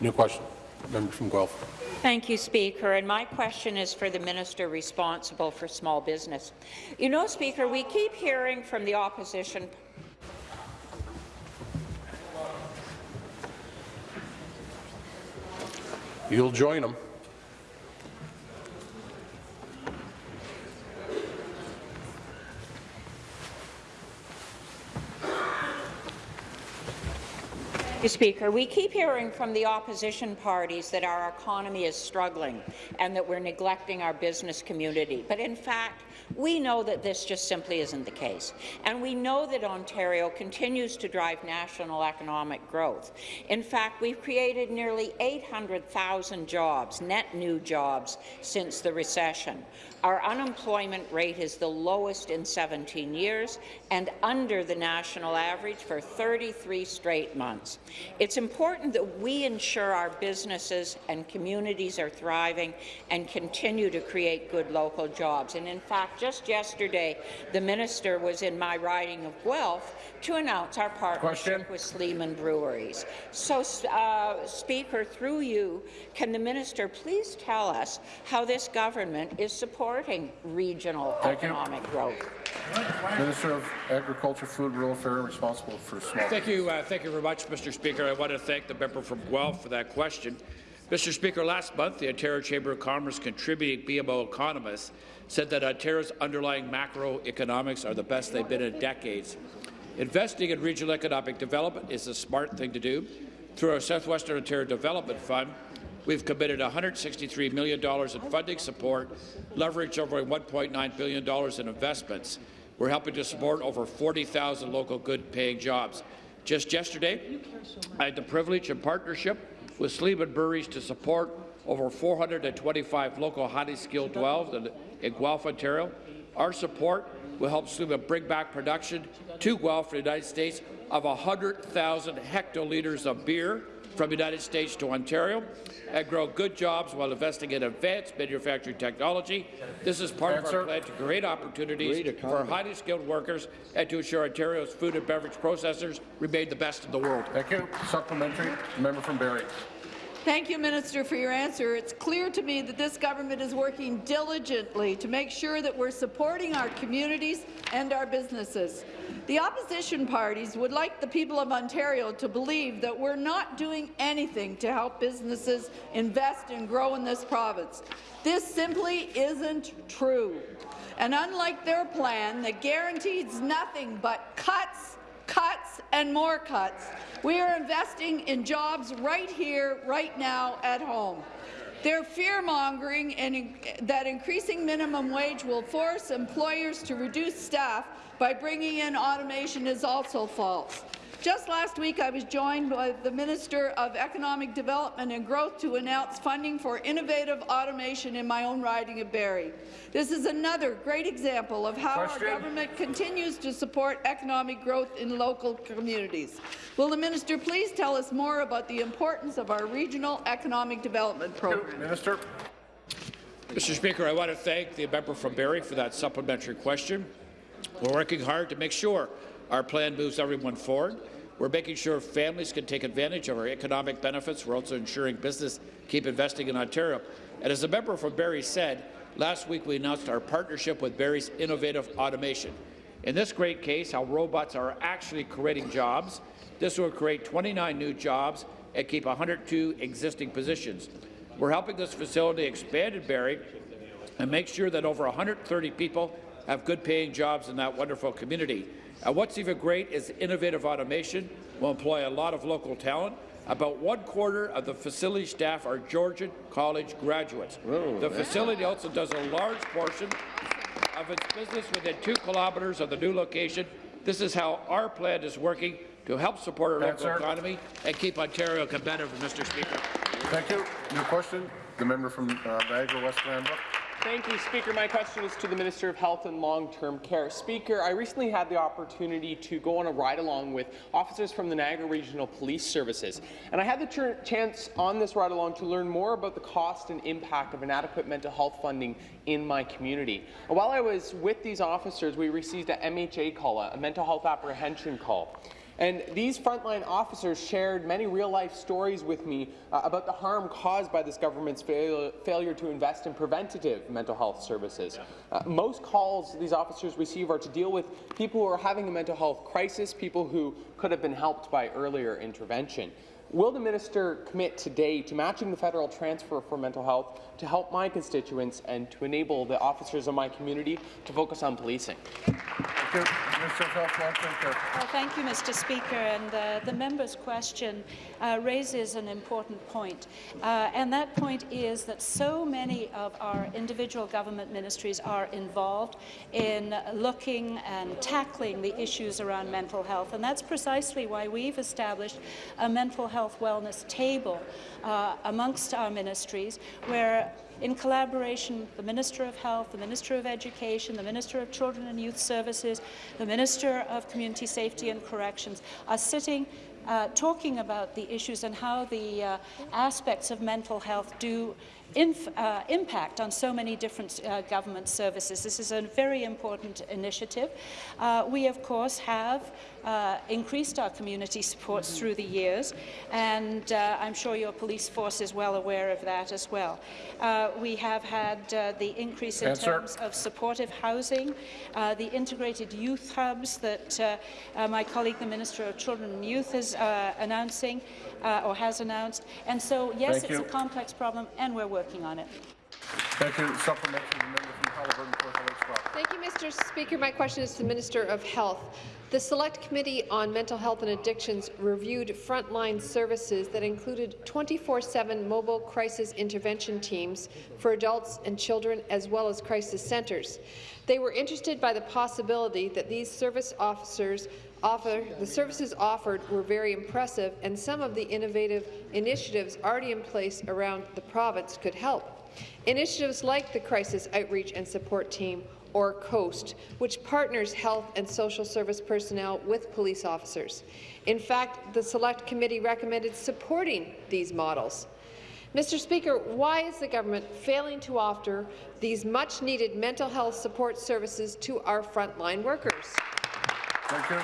New question. Member from Guelph. Thank you, Speaker. And my question is for the minister responsible for small business. You know, Speaker, we keep hearing from the opposition You'll join them. Mr. Speaker, we keep hearing from the opposition parties that our economy is struggling and that we're neglecting our business community. But in fact, we know that this just simply isn't the case. And we know that Ontario continues to drive national economic growth. In fact, we've created nearly 800,000 jobs, net new jobs, since the recession. Our unemployment rate is the lowest in 17 years and under the national average for 33 straight months. It's important that we ensure our businesses and communities are thriving and continue to create good local jobs. And in fact, just yesterday, the minister was in my riding of Guelph to announce our partnership with Sleeman Breweries. So, uh, Speaker, through you, can the minister please tell us how this government is supporting regional Thank you. economic growth? Minister of Agriculture, Food, Rural Affairs, responsible for small. Thank you, uh, thank you very much, Mr. Speaker. I want to thank the member from Guelph for that question. Mr. Speaker, last month, the Ontario Chamber of Commerce contributing BMO economists said that Ontario's underlying macroeconomics are the best they've been in decades. Investing in regional economic development is a smart thing to do. Through our Southwestern Ontario Development Fund, we've committed $163 million in funding support, leveraged over $1.9 billion in investments. We're helping to support over 40,000 local good-paying jobs. Just yesterday, I had the privilege and partnership with Sleeman Breweries to support over 425 local highly skilled dwellers in, Guelph, Ontario. Our support will help Sleeman bring back production to Guelph, the United States, of 100,000 hectoliters of beer from the United States to Ontario and grow good jobs while investing in advanced manufacturing technology. This is part of our plan to create opportunities for highly skilled workers and to ensure Ontario's food and beverage processors remain the best in the world. Thank you. Supplementary. Member from Barrie. Thank you, Minister, for your answer. It's clear to me that this government is working diligently to make sure that we're supporting our communities and our businesses. The opposition parties would like the people of Ontario to believe that we're not doing anything to help businesses invest and grow in this province. This simply isn't true. And unlike their plan that guarantees nothing but cuts, cuts, and more cuts, we are investing in jobs right here, right now, at home. They're fear-mongering and that increasing minimum wage will force employers to reduce staff by bringing in automation is also false. Just last week, I was joined by the Minister of Economic Development and Growth to announce funding for innovative automation in my own riding of Barrie. This is another great example of how Question. our government continues to support economic growth in local communities. Will the minister please tell us more about the importance of our regional economic development program? Minister. Mr. Speaker, I want to thank the member from Barrie for that supplementary question. We're working hard to make sure our plan moves everyone forward. We're making sure families can take advantage of our economic benefits. We're also ensuring business keep investing in Ontario. And as a member from Barrie said, last week we announced our partnership with Barrie's Innovative Automation. In this great case, how robots are actually creating jobs. This will create 29 new jobs and keep 102 existing positions. We're helping this facility expand in Barrie and make sure that over 130 people have good-paying jobs in that wonderful community. And what's even great is innovative automation will employ a lot of local talent. About one quarter of the facility staff are Georgian College graduates. the facility also does a large portion of its business within two kilometres of the new location. This is how our plan is working to help support our local Answer. economy and keep Ontario competitive, Mr. Speaker. Thank you. New question. The member from uh, Niagara West Glanbrook. Thank you, Speaker. My question is to the Minister of Health and Long-Term Care. Speaker, I recently had the opportunity to go on a ride-along with officers from the Niagara Regional Police Services, and I had the chance on this ride-along to learn more about the cost and impact of inadequate mental health funding in my community. While I was with these officers, we received a MHA call, a mental health apprehension call. And these frontline officers shared many real-life stories with me uh, about the harm caused by this government's fail failure to invest in preventative mental health services. Uh, most calls these officers receive are to deal with people who are having a mental health crisis, people who could have been helped by earlier intervention. Will the minister commit today to matching the federal transfer for mental health to help my constituents and to enable the officers of my community to focus on policing? Thank you. Minister of Health, Long-Term Care. Well, thank you, Mr. Speaker. And uh, the member's question uh, raises an important point. Uh, and that point is that so many of our individual government ministries are involved in looking and tackling the issues around mental health. And that's precisely why we've established a mental health wellness table uh, amongst our ministries where in collaboration, the Minister of Health, the Minister of Education, the Minister of Children and Youth Services, the Minister of Community Safety and Corrections are sitting uh, talking about the issues and how the uh, aspects of mental health do uh, impact on so many different uh, government services. This is a very important initiative. Uh, we, of course, have uh, increased our community supports through the years, and uh, I'm sure your police force is well aware of that as well. Uh, we have had uh, the increase in Answer. terms of supportive housing, uh, the integrated youth hubs that my colleague, the Minister of Children and Youth, is uh, announcing uh, or has announced. And so, yes, Thank it's you. a complex problem, and we're working on it. Thank you. Supplementary. Member from Haliburton, Port Thank you, Mr. Speaker. My question is to the Minister of Health. The Select Committee on Mental Health and Addictions reviewed frontline services that included 24-7 mobile crisis intervention teams for adults and children, as well as crisis centres. They were interested by the possibility that these service officers offer, the services offered were very impressive, and some of the innovative initiatives already in place around the province could help. Initiatives like the Crisis Outreach and Support Team, or COAST, which partners health and social service personnel with police officers. In fact, the Select Committee recommended supporting these models. Mr. Speaker, why is the government failing to offer these much-needed mental health support services to our frontline workers? Thank you.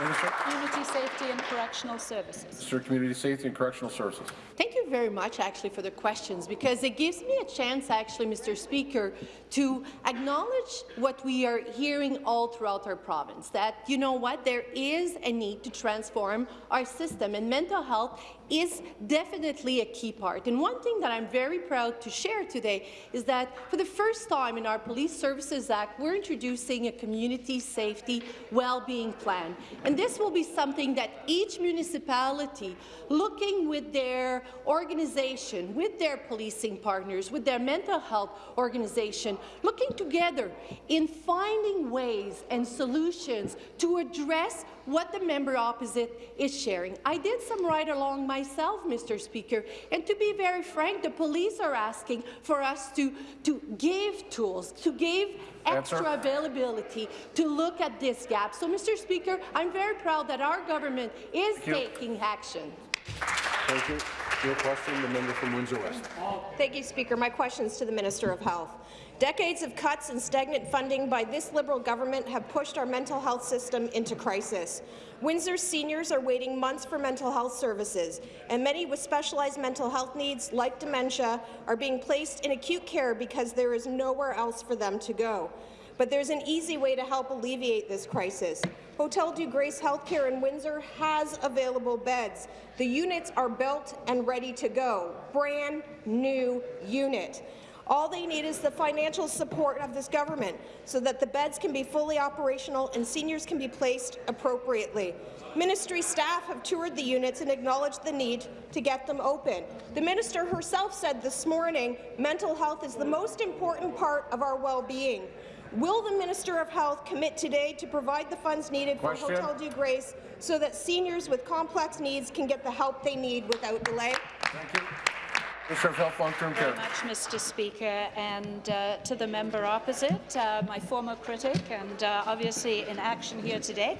Minister. Community Safety and Correctional Services. Minister of Community Safety and Correctional Services. Thank you very much, actually, for the questions, because it gives me a chance, actually, Mr. Speaker, to acknowledge what we are hearing all throughout our province, that, you know what, there is a need to transform our system, and mental health is definitely a key part. And one thing that I'm very proud to share today is that for the first time in our Police Services Act, we're introducing a community safety well-being plan. And this will be something that each municipality, looking with their organization, with their policing partners, with their mental health organization, looking together in finding ways and solutions to address what the member opposite is sharing. I did some ride-along myself, Mr. Speaker, and to be very frank, the police are asking for us to, to give tools, to give extra Answer. availability to look at this gap. So, Mr. Speaker, I'm very proud that our government is taking action. Thank you. Your question, the member from Windsor West. Thank you, Speaker. My question is to the Minister of Health. Decades of cuts and stagnant funding by this Liberal government have pushed our mental health system into crisis. Windsor seniors are waiting months for mental health services, and many with specialized mental health needs, like dementia, are being placed in acute care because there is nowhere else for them to go. But there's an easy way to help alleviate this crisis. Hotel Dieu Grace Healthcare in Windsor has available beds. The units are built and ready to go. Brand new unit. All they need is the financial support of this government so that the beds can be fully operational and seniors can be placed appropriately. Ministry staff have toured the units and acknowledged the need to get them open. The minister herself said this morning mental health is the most important part of our well-being. Will the Minister of Health commit today to provide the funds needed Question. for Hotel Dieu Grace so that seniors with complex needs can get the help they need without delay? Thank you. Minister of Health, Long-Term very much, Mr. Speaker, and uh, to the member opposite, uh, my former critic, and uh, obviously in action here today.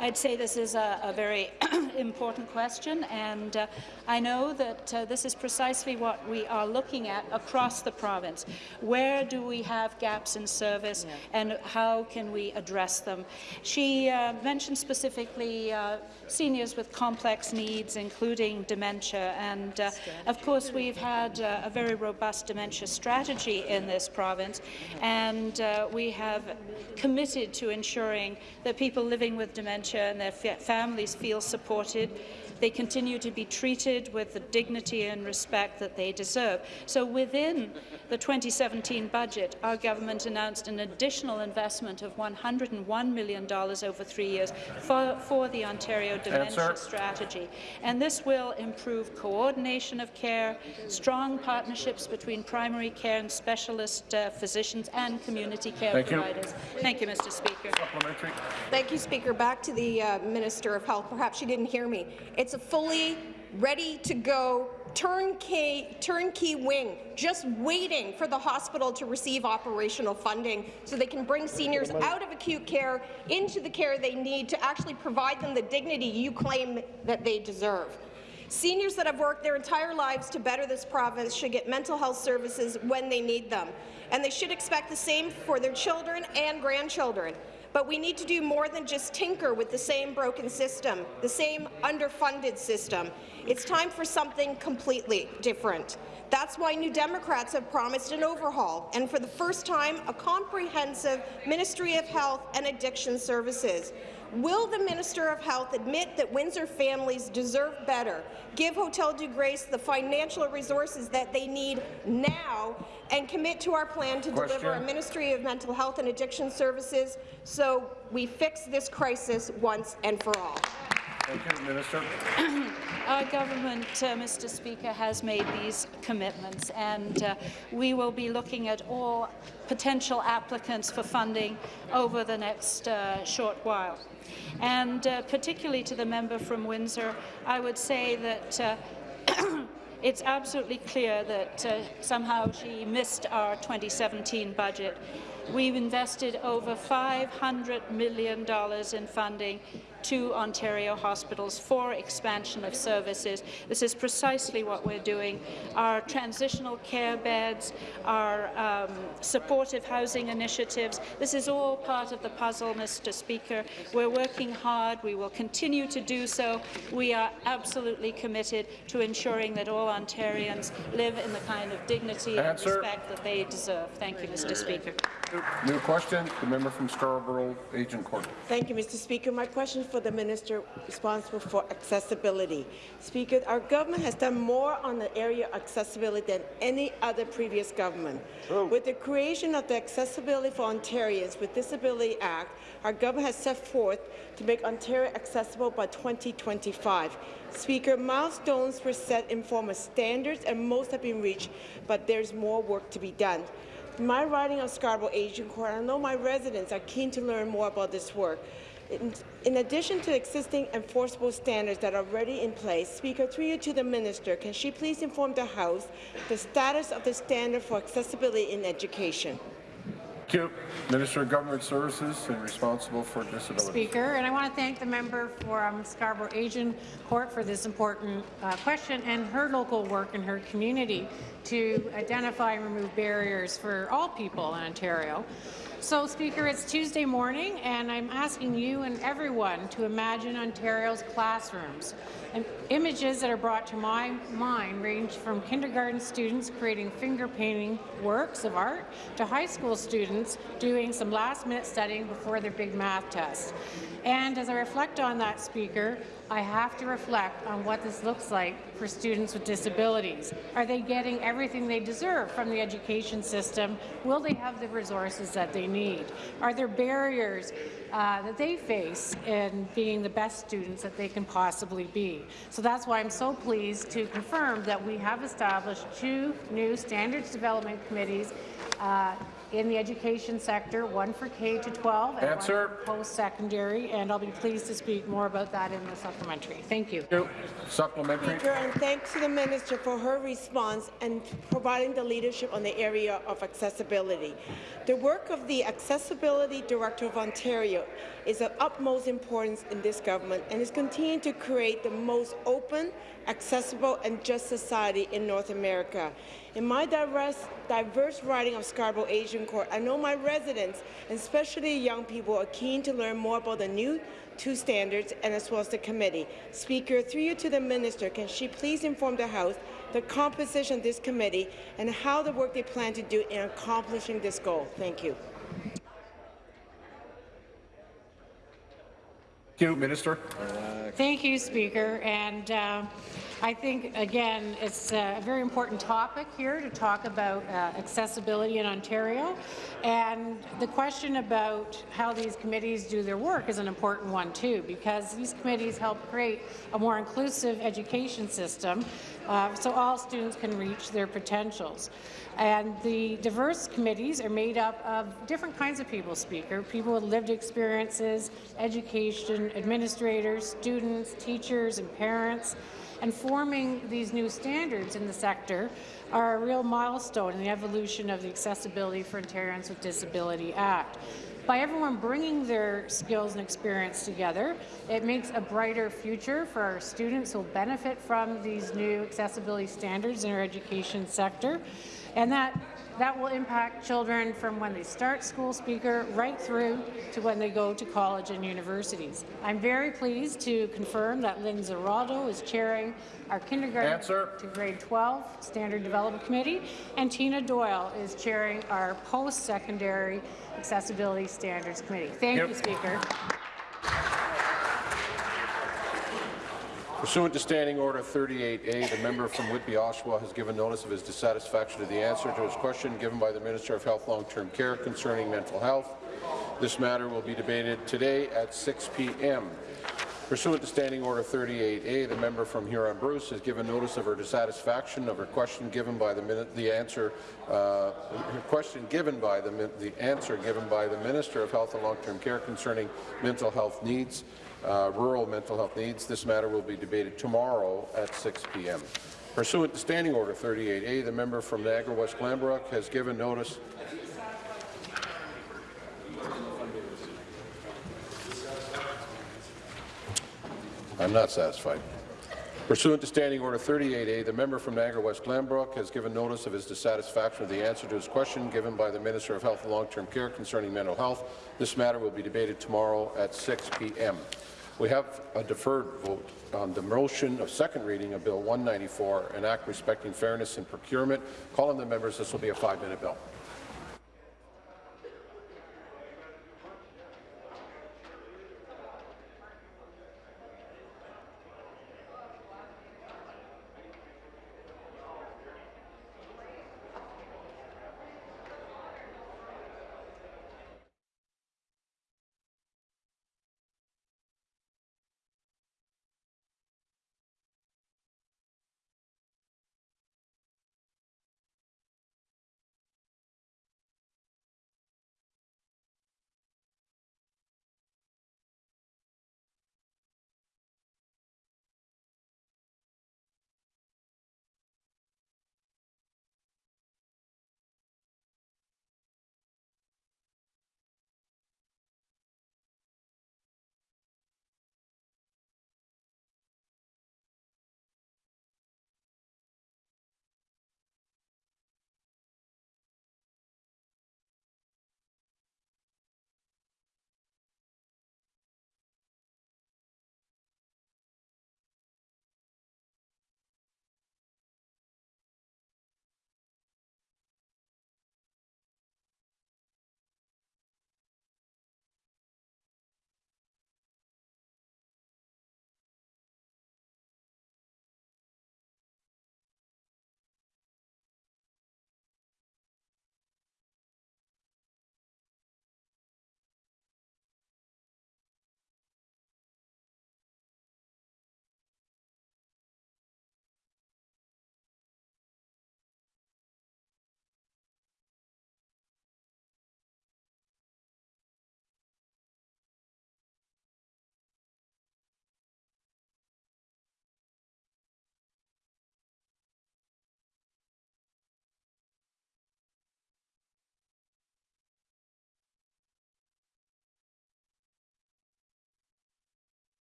I'd say this is a, a very important question, and uh, I know that uh, this is precisely what we are looking at across the province. Where do we have gaps in service, and how can we address them? She uh, mentioned specifically uh, seniors with complex needs, including dementia, and uh, of course we've had uh, a very robust dementia strategy in this province, and uh, we have committed to ensuring that people living with dementia and their families feel supported. They continue to be treated with the dignity and respect that they deserve. So within the 2017 budget, our government announced an additional investment of $101 million over three years for, for the Ontario Dementia Answer. Strategy. And this will improve coordination of care, strong partnerships between primary care and specialist uh, physicians and community care Thank you. providers. Thank you, Mr. Speaker. Supplementary. Thank you, Speaker. Back to the uh, Minister of Health. Perhaps she didn't hear me. It's a fully ready-to-go turnkey, turnkey wing, just waiting for the hospital to receive operational funding so they can bring seniors out of acute care into the care they need to actually provide them the dignity you claim that they deserve. Seniors that have worked their entire lives to better this province should get mental health services when they need them, and they should expect the same for their children and grandchildren. But we need to do more than just tinker with the same broken system, the same underfunded system. It's time for something completely different. That's why New Democrats have promised an overhaul, and for the first time, a comprehensive Ministry of Health and Addiction Services. Will the Minister of Health admit that Windsor families deserve better, give Hotel Dieu Grace the financial resources that they need now, and commit to our plan to deliver a Ministry of Mental Health and Addiction Services so we fix this crisis once and for all? Thank you, Minister. Our government, uh, Mr. Speaker, has made these commitments, and uh, we will be looking at all potential applicants for funding over the next uh, short while. And uh, particularly to the member from Windsor, I would say that uh, it's absolutely clear that uh, somehow she missed our 2017 budget. We've invested over $500 million in funding to Ontario hospitals for expansion of services. This is precisely what we're doing. Our transitional care beds, our um, supportive housing initiatives, this is all part of the puzzle, Mr. Speaker. We're working hard. We will continue to do so. We are absolutely committed to ensuring that all Ontarians live in the kind of dignity Answer. and respect that they deserve. Thank you, Mr. Speaker. New question, the member from Scarborough, Agincourt. Thank you, Mr. Speaker. My question is for the minister responsible for accessibility. Speaker, our government has done more on the area of accessibility than any other previous government. With the creation of the Accessibility for Ontarians with Disability Act, our government has set forth to make Ontario accessible by 2025. Speaker, milestones were set in form of standards and most have been reached, but there's more work to be done. My riding of Scarborough Agincourt, I know my residents are keen to learn more about this work. In, in addition to existing enforceable standards that are already in place, Speaker, through you to the Minister, can she please inform the House the status of the standard for accessibility in education? Thank you. Minister of Government Services and responsible for disability. Speaker, and I want to thank the member for um, Scarborough Asian Court for this important uh, question and her local work in her community to identify and remove barriers for all people in Ontario. So, Speaker, it's Tuesday morning, and I'm asking you and everyone to imagine Ontario's classrooms. And images that are brought to my mind range from kindergarten students creating finger painting works of art to high school students doing some last-minute studying before their big math test. And as I reflect on that, Speaker, I have to reflect on what this looks like for students with disabilities. Are they getting everything they deserve from the education system? Will they have the resources that they need? Are there barriers uh, that they face in being the best students that they can possibly be? So that's why I'm so pleased to confirm that we have established two new standards development committees uh, in the education sector, one for K to 12 and Answer. one for post-secondary, and I'll be pleased to speak more about that in the supplementary. Thank you. Supplementary. Speaker, and thanks to the minister for her response and providing the leadership on the area of accessibility. The work of the Accessibility Directorate of Ontario is of utmost importance in this government and is continuing to create the most open, accessible and just society in North America. In my diverse, diverse riding of Scarborough Agincourt, I know my residents, and especially young people, are keen to learn more about the new two standards and as well as the committee. Speaker, through you to the minister, can she please inform the House the composition of this committee and how the work they plan to do in accomplishing this goal? Thank you. Thank you, Minister. Thank you, Speaker. And uh, I think, again, it's a very important topic here to talk about uh, accessibility in Ontario. And the question about how these committees do their work is an important one, too, because these committees help create a more inclusive education system uh, so all students can reach their potentials. And the diverse committees are made up of different kinds of people, Speaker, people with lived experiences, education, administrators, students, teachers and parents. And forming these new standards in the sector are a real milestone in the evolution of the Accessibility for Ontarians with Disability Act by everyone bringing their skills and experience together, it makes a brighter future for our students who will benefit from these new accessibility standards in our education sector. And that that will impact children from when they start school speaker right through to when they go to college and universities. I'm very pleased to confirm that Lynn Ziraldo is chairing our kindergarten Answer. to grade 12 Standard Development Committee, and Tina Doyle is chairing our post-secondary Accessibility Standards Committee. Thank Yep. you, Speaker. Pursuant to Standing Order 38A, the member from Whitby Oshawa has given notice of his dissatisfaction to the answer to his question given by the Minister of Health Long-Term Care concerning mental health. This matter will be debated today at 6 p.m. Pursuant to Standing Order 38A, the member from Huron-Bruce has given notice of her dissatisfaction of her question given by the, the answer, uh, question given by the, the answer given by the Minister of Health and Long-Term Care concerning mental health needs, uh, rural mental health needs. This matter will be debated tomorrow at 6 p.m. Pursuant to Standing Order 38A, the member from Niagara West Glanbrook has given notice I'm not satisfied. Pursuant to Standing Order 38A, the member from Niagara West Glanbrook has given notice of his dissatisfaction with the answer to his question given by the Minister of Health and Long-Term Care concerning mental health. This matter will be debated tomorrow at 6 p.m. We have a deferred vote on the motion of second reading of Bill 194, an act respecting fairness in procurement. Calling the members, this will be a five-minute bill.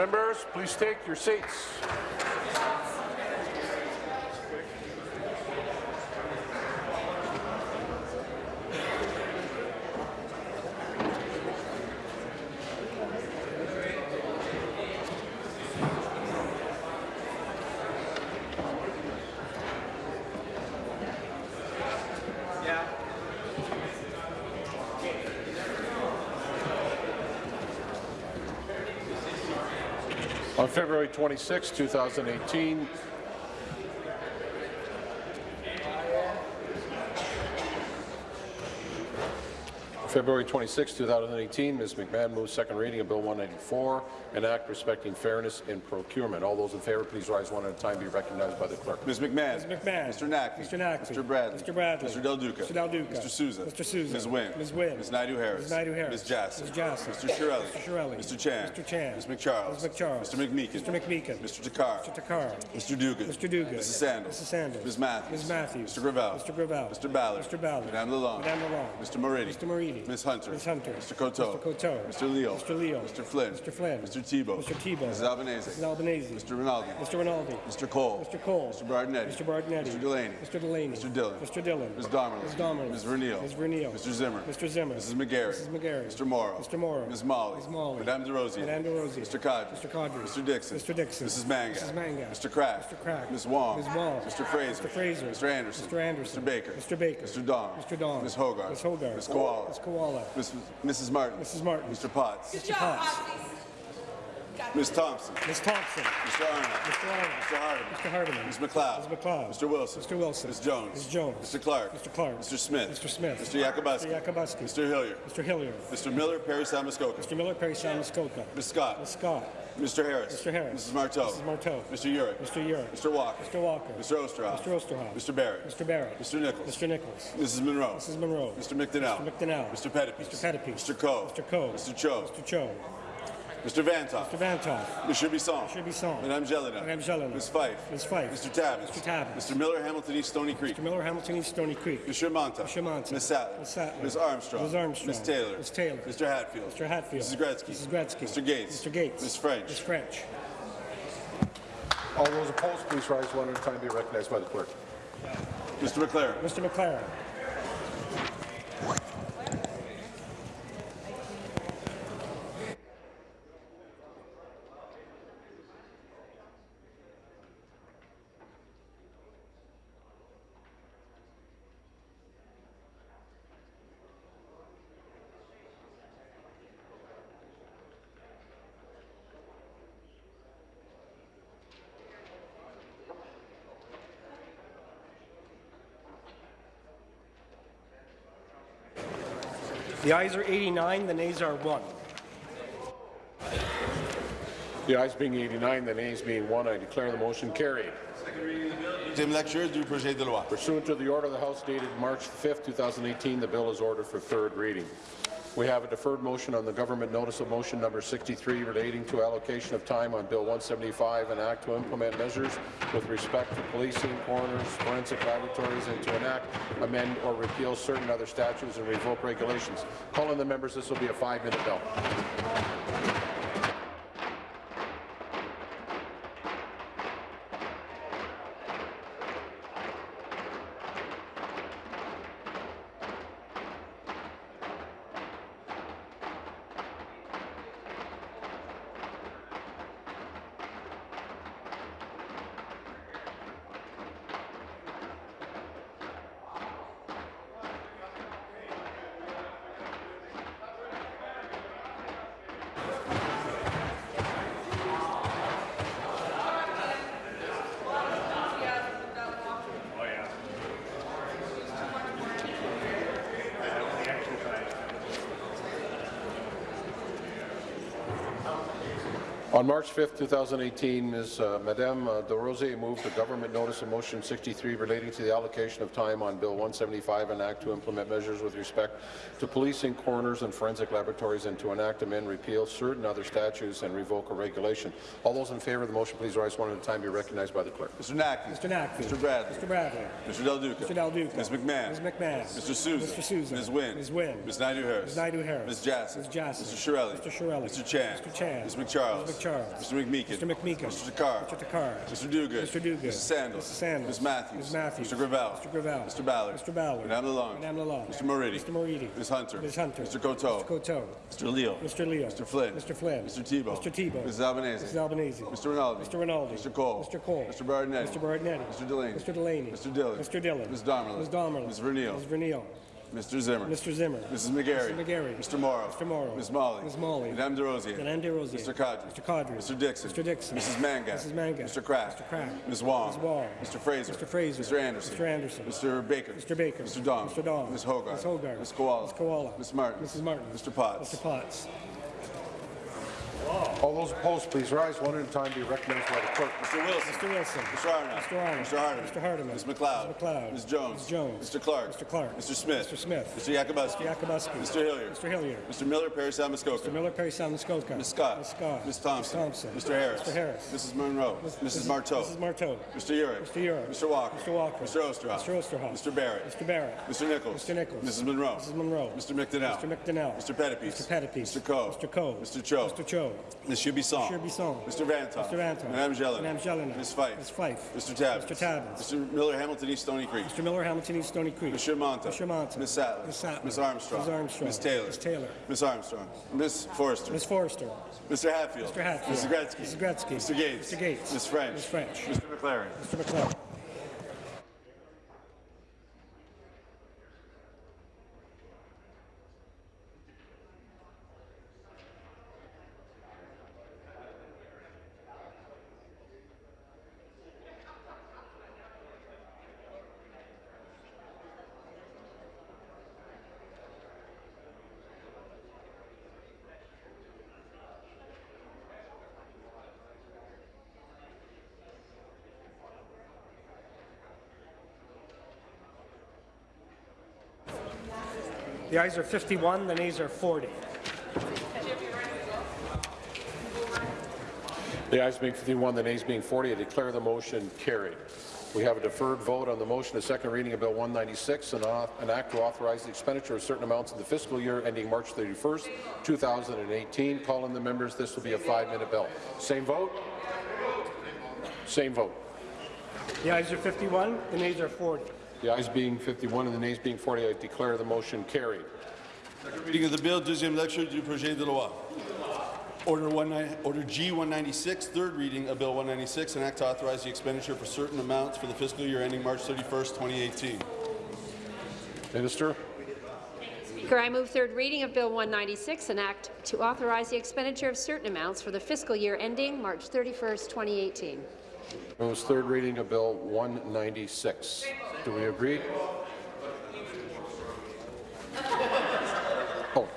Members, please take your seats. On February 26, 2018, February 26, 2018, Ms. McMahon moves second reading of Bill 194, an act respecting fairness in procurement. All those in favour, please rise one at a time. Be recognized by the clerk. Ms. McMahon. Ms. McMahon. Mr. Naqvi. Mr. Naqvi. Mr. Bradley. Mr. Bradley. Mr. Del Duca. Mr. Del Duca. Mr. Sousa. Mr. Sousa. Ms. Wynne. Ms. Wynne. Ms. Naidoo Harris. Ms. Naidoo Harris. Ms. Jassy. Ms. Jassy. Mr. Chiarelli. Mr. Chiarelli. Mr. Chan. Mr. Chan. Ms. MacCharles. Ms. MacCharles. Mr. McMeekin. Mr. McMeekin. Mr. Takhar. Mr. Takhar. Mr. Duguid. Mr. Duguid. Mrs. Sandals. Mrs. Sandals. Ms. Matthews. Ms. Matthews. Mr. Gravelle. Mr. Gravelle. Mr. Ballard. Mr. Ballard. Madame Lalonde. Madame Lalonde. Mr. Moridi. Mr. Moridi. Ms. Hunter. Ms. Hunter. Mr. Coteau. Mr. Coteau. Mr. Leal. Mr. Leal. Mr. Flynn. Mr. Flynn. Mr. Thibeault. Mr. Thibeault. Mrs. Albanese. Mrs. Albanese. Mr. Rinaldi. Mr. Rinaldi. Mr. Colle. Mr. Colle. Mr. Berardinetti. Mr. Berardinetti. Mr. Delaney. Mr. Delaney. Mr. Dhillon. Mr. Dhillon. Ms. Damerla. Ms. Damerla. Ms. Vernile. Ms. Vernile. Mr. Zimmer. Mr. Zimmer. Mrs. McGarry. Mrs. McGarry. Mr. Mauro. Mr. Mauro. Ms. Malhi. Ms. Malhi. Madame Des Rosiers. Madame Des Rosiers. Mr. Qaadri. Mr. Qaadri. Mr. Dickson. Mr. Dickson. Mrs. Mangat. Mrs. Mangat. Mr. Crack. Mr. Crack. Ms. Wong. Ms. Wong. Mr. Fraser. Mr. Fraser. Mr. Anderson. Mr. Anderson. Mr. Baker. Mr. Baker. Mr. Dong. Mr. Dong. Ms. Hoggarth. Ms. Hoggarth. Ms. Kiwala. Ms. Kiwala. Ms. Mrs. Martin. Mrs. Martin. Mr. Potts. Mr. Potts. Ms. Thompson. Ms. Thompson. Mr. Arnott. Mr. Arnott. Mr. Hardeman. Mr. Hardeman. Ms. MacLeod. Ms. MacLeod. Mr. Wilson. Mr. Wilson. Ms. Jones. Ms. Jones. Mr. Clark. Mr. Clark. Mr. Smith. Mr. Smith. Mr. Yakabuski. Mr. Yakabuski. Mr. Hillier. Mr. Hillier. Mr. Miller, Parry Sound Muskoka. Mr. Miller, Parry Sound Muskoka. Ms. Scott. Ms. Scott. Mr. Harris. Mr. Harris. Mrs. Martow. Mrs. Martow. Mr. Yurek. Mr. Yurek. Mr. Walker. Mr. Walker. Mr. Oosterhoff. Mr. Oosterhoff. Mr. Barrett. Mr. Barrett. Mr. Nicholls. Mr. Nicholls. Mrs. Munro. Mrs. Munro. Mr. McDonell. Mr. McDonell. Mr. Pettapiece. Mr. Pettapiece. Mr. Coe. Mr. Coe. Mr. Cho. Mr. Cho. Mr. Vanthof. Mr. Vanthof. Monsieur Bisson. Monsieur Bisson. Madame Gélinas. Madame Gélinas. Ms. Fife. Ms. Fife. Mr. Tabuns. Mr. Tabuns. Mr. Miller, Hamilton East Stoney Creek. Mr. Miller, Hamilton East Stoney Creek. Monsieur Mantha. Monsieur Mantha. Ms. Sattler. Ms. Sattler. Ms. Armstrong. Ms. Armstrong. Ms. Taylor. Ms. Taylor. Mr. Hatfield. Mr. Hatfield. Mrs. Gretzky. Mrs. Gretzky. Mr. Gates. Mr. Gates. Ms. French. Ms. French. All those opposed, please rise one at a time. Be recognized by the clerk. Mr. MacLaren. Mr. MacLaren. The ayes are 89, the nays are 1. The ayes being 89, the nays being 1, I declare the motion carried. Deuxième lecture du projet de loi. Pursuant to the order of the House dated March 5, 2018, the bill is ordered for third reading. We have a deferred motion on the government notice of motion number 63 relating to allocation of time on Bill 175, an act to implement measures with respect to policing, coroners, forensic laboratories, and to enact, amend, or repeal certain other statutes and revoke regulations. Call Calling the members, this will be a five-minute bill. March 5, 2018, Ms. Uh, Madame uh, Des Rosiers moved the government notice of motion 63 relating to the allocation of time on Bill 175, an act to implement measures with respect to policing, coroners, and forensic laboratories, and to enact, amend, repeal certain other statutes and revoke a regulation. All those in favour of the motion, please rise one at a time. Be recognized by the clerk. Mr. Naqvi. Mr. Naqvi. Mr. Bradley. Mr. Bradley. Mr. Del Duca. Mr. Del Duca. Ms. McMahon. Ms. McMahon. Mr. Sousa. Mr. Sousa. Ms. Wynne. Ms. Wynne. Ms. Naidoo Harris. Ms. Naidoo Harris. Ms. Jassy. Ms. Jassy. Mr. Chiarelli. Mr. Chiarelli. Mr. Chan. Mr. Chan. Ms. MacCharles. Ms. Charles. Mr. McMeekin. Mr. McMeekin. Mr. Takhar. Mr. Takhar. Mr. Duguid. Mr. Duguid. Mrs. Sandals. Mrs. Sandals. Ms. Matthews. Ms. Matthews. Mr. Gravelle. Mr. Gravelle. Mr. Ballard. Mr. Ballard. Madame Lalonde. Madame Lalonde. Mr. Moridi. Mr. Moridi. Ms. Hunter. Ms. Hunter. Mr. Coteau. Mr. Coteau. Mr. Leal. Mr. Leal. Mr. Flynn. Mr. Flynn. Mr. Thibeault. Mr. Thibeault. Mrs. Albanese. Mrs. Albanese. Mr. Rinaldi. Mr. Rinaldi. Mr. Colle. Mr. Colle. Mr. Berardinetti. Mr. Berardinetti. Mr. Delaney. Mr. Delaney. Mr. Dhillon. Mr. Dhillon. Ms. Damerla. Ms. Damerla. Ms. Vernile. Ms. Vernile. Mr. Zimmer. Mr. Zimmer. Mrs. McGarry. Mr. McGarry. Mr. Mauro. Mr. Mauro. Ms. Malhi. Ms. Malhi. Madame Des Rosiers. Madame Des Rosiers. Mr. Qaadri. Mr. Qaadri. Mr. Dickson. Mr. Dickson. Mrs. Mangat. Mrs. Mangat. Mr. Crack. Mr. Crack. Ms. Wong. Ms. Wong. Mr. Fraser. Mr. Fraser. Mr. Anderson. Mr. Anderson. Mr. Baker. Mr. Baker. Mr. Dong. Mr. Dong. Ms. Hoggarth. Ms. Hoggarth. Ms. Kiwala. Ms. Kiwala. Ms. Martin. Mrs. Martin. Mr. Potts. Mr. Potts. All those opposed, please rise one at a time. Be recognized by the clerk. Mr. Wilson. Mr. Wilson. Mr. Arnott. Mr. Arnott. Mr. Hardeman. Mr. Hardeman. Ms. MacLeod. Ms. MacLeod. Ms. Jones. Ms. Jones. Mr. Clark. Mr. Clark. Mr. Smith. Mr. Smith. Mr. Yakabuski. Mr. Yakabuski. Mr. Hillier. Mr. Hillier. Mr. Miller, Parry Muskoka. Mr. Miller, Parry Sound, Muskoka. Ms. Scott. Ms. Scott. Ms. Thompson. Ms. Thompson. Mr. Harris. Mr. Harris. Mrs. Munro. Mrs. Martow. Mrs. Martow. Mr. Yurek. Mr. Yurek. Mr. Walker. Mr. Walker. Mr. Oosterhoff. Mr. Oosterhoff. Mr. Barrett. Mr. Barrett. Mr. Nicholls. Mr. Nicholls. Mrs. Munro. Mrs. Munro. Mr. McDonell. Mr. McDonell. Mr. Pettapiece. Mr. Pettapiece. Mr. Coe. Mr. Coe. Mr. Cho. Mr. Cho. Ms. Chubisson. Mr. Bisson. Mr. Vanthof. Mr. Vanthof. Madame Gélinas. Madame Gélinas. Ms. Fife. Ms. Fife. Mr. Tabuns. Mr. Tabuns. Mr. Miller, Hamilton East Stoney Creek. Mr. Miller, Hamilton East Stoney Creek. Mr. Mantha. Mr. Mantha. Ms. Sattler. Ms. Sattler. Ms. Armstrong. Ms. Armstrong. Ms. Taylor. Ms. Taylor. Ms. Armstrong. Ms. Forster. Ms. Forster. Mr. Hatfield. Mr. Hatfield. Mrs. Gretzky. Mrs. Gretzky. Mr. Gates. Mr. Gates. Ms. French. Ms. French. Mr. MacLaren. Mr. McLeod. The ayes are 51, the nays are 40. The ayes being 51, the nays being 40, I declare the motion carried. We have a deferred vote on the motion, a second reading of Bill 196, an, an act to authorize the expenditure of certain amounts in the fiscal year ending March 31st, 2018. Call in the members. This will be a five-minute bill. Same vote? Same vote. The ayes are 51, the nays are 40. The ayes being 51 and the nays being 40, I declare the motion carried. Reading of the bill, deuxième lecture du projet de loi. Order, one Order G-196, third reading of Bill 196, an act to authorize the expenditure for certain amounts for the fiscal year ending March 31st, 2018. Minister? Speaker, I move third reading of Bill 196, an act to authorize the expenditure of certain amounts for the fiscal year ending March 31st, 2018. Moves third reading of Bill 196. Do we agree? Oh,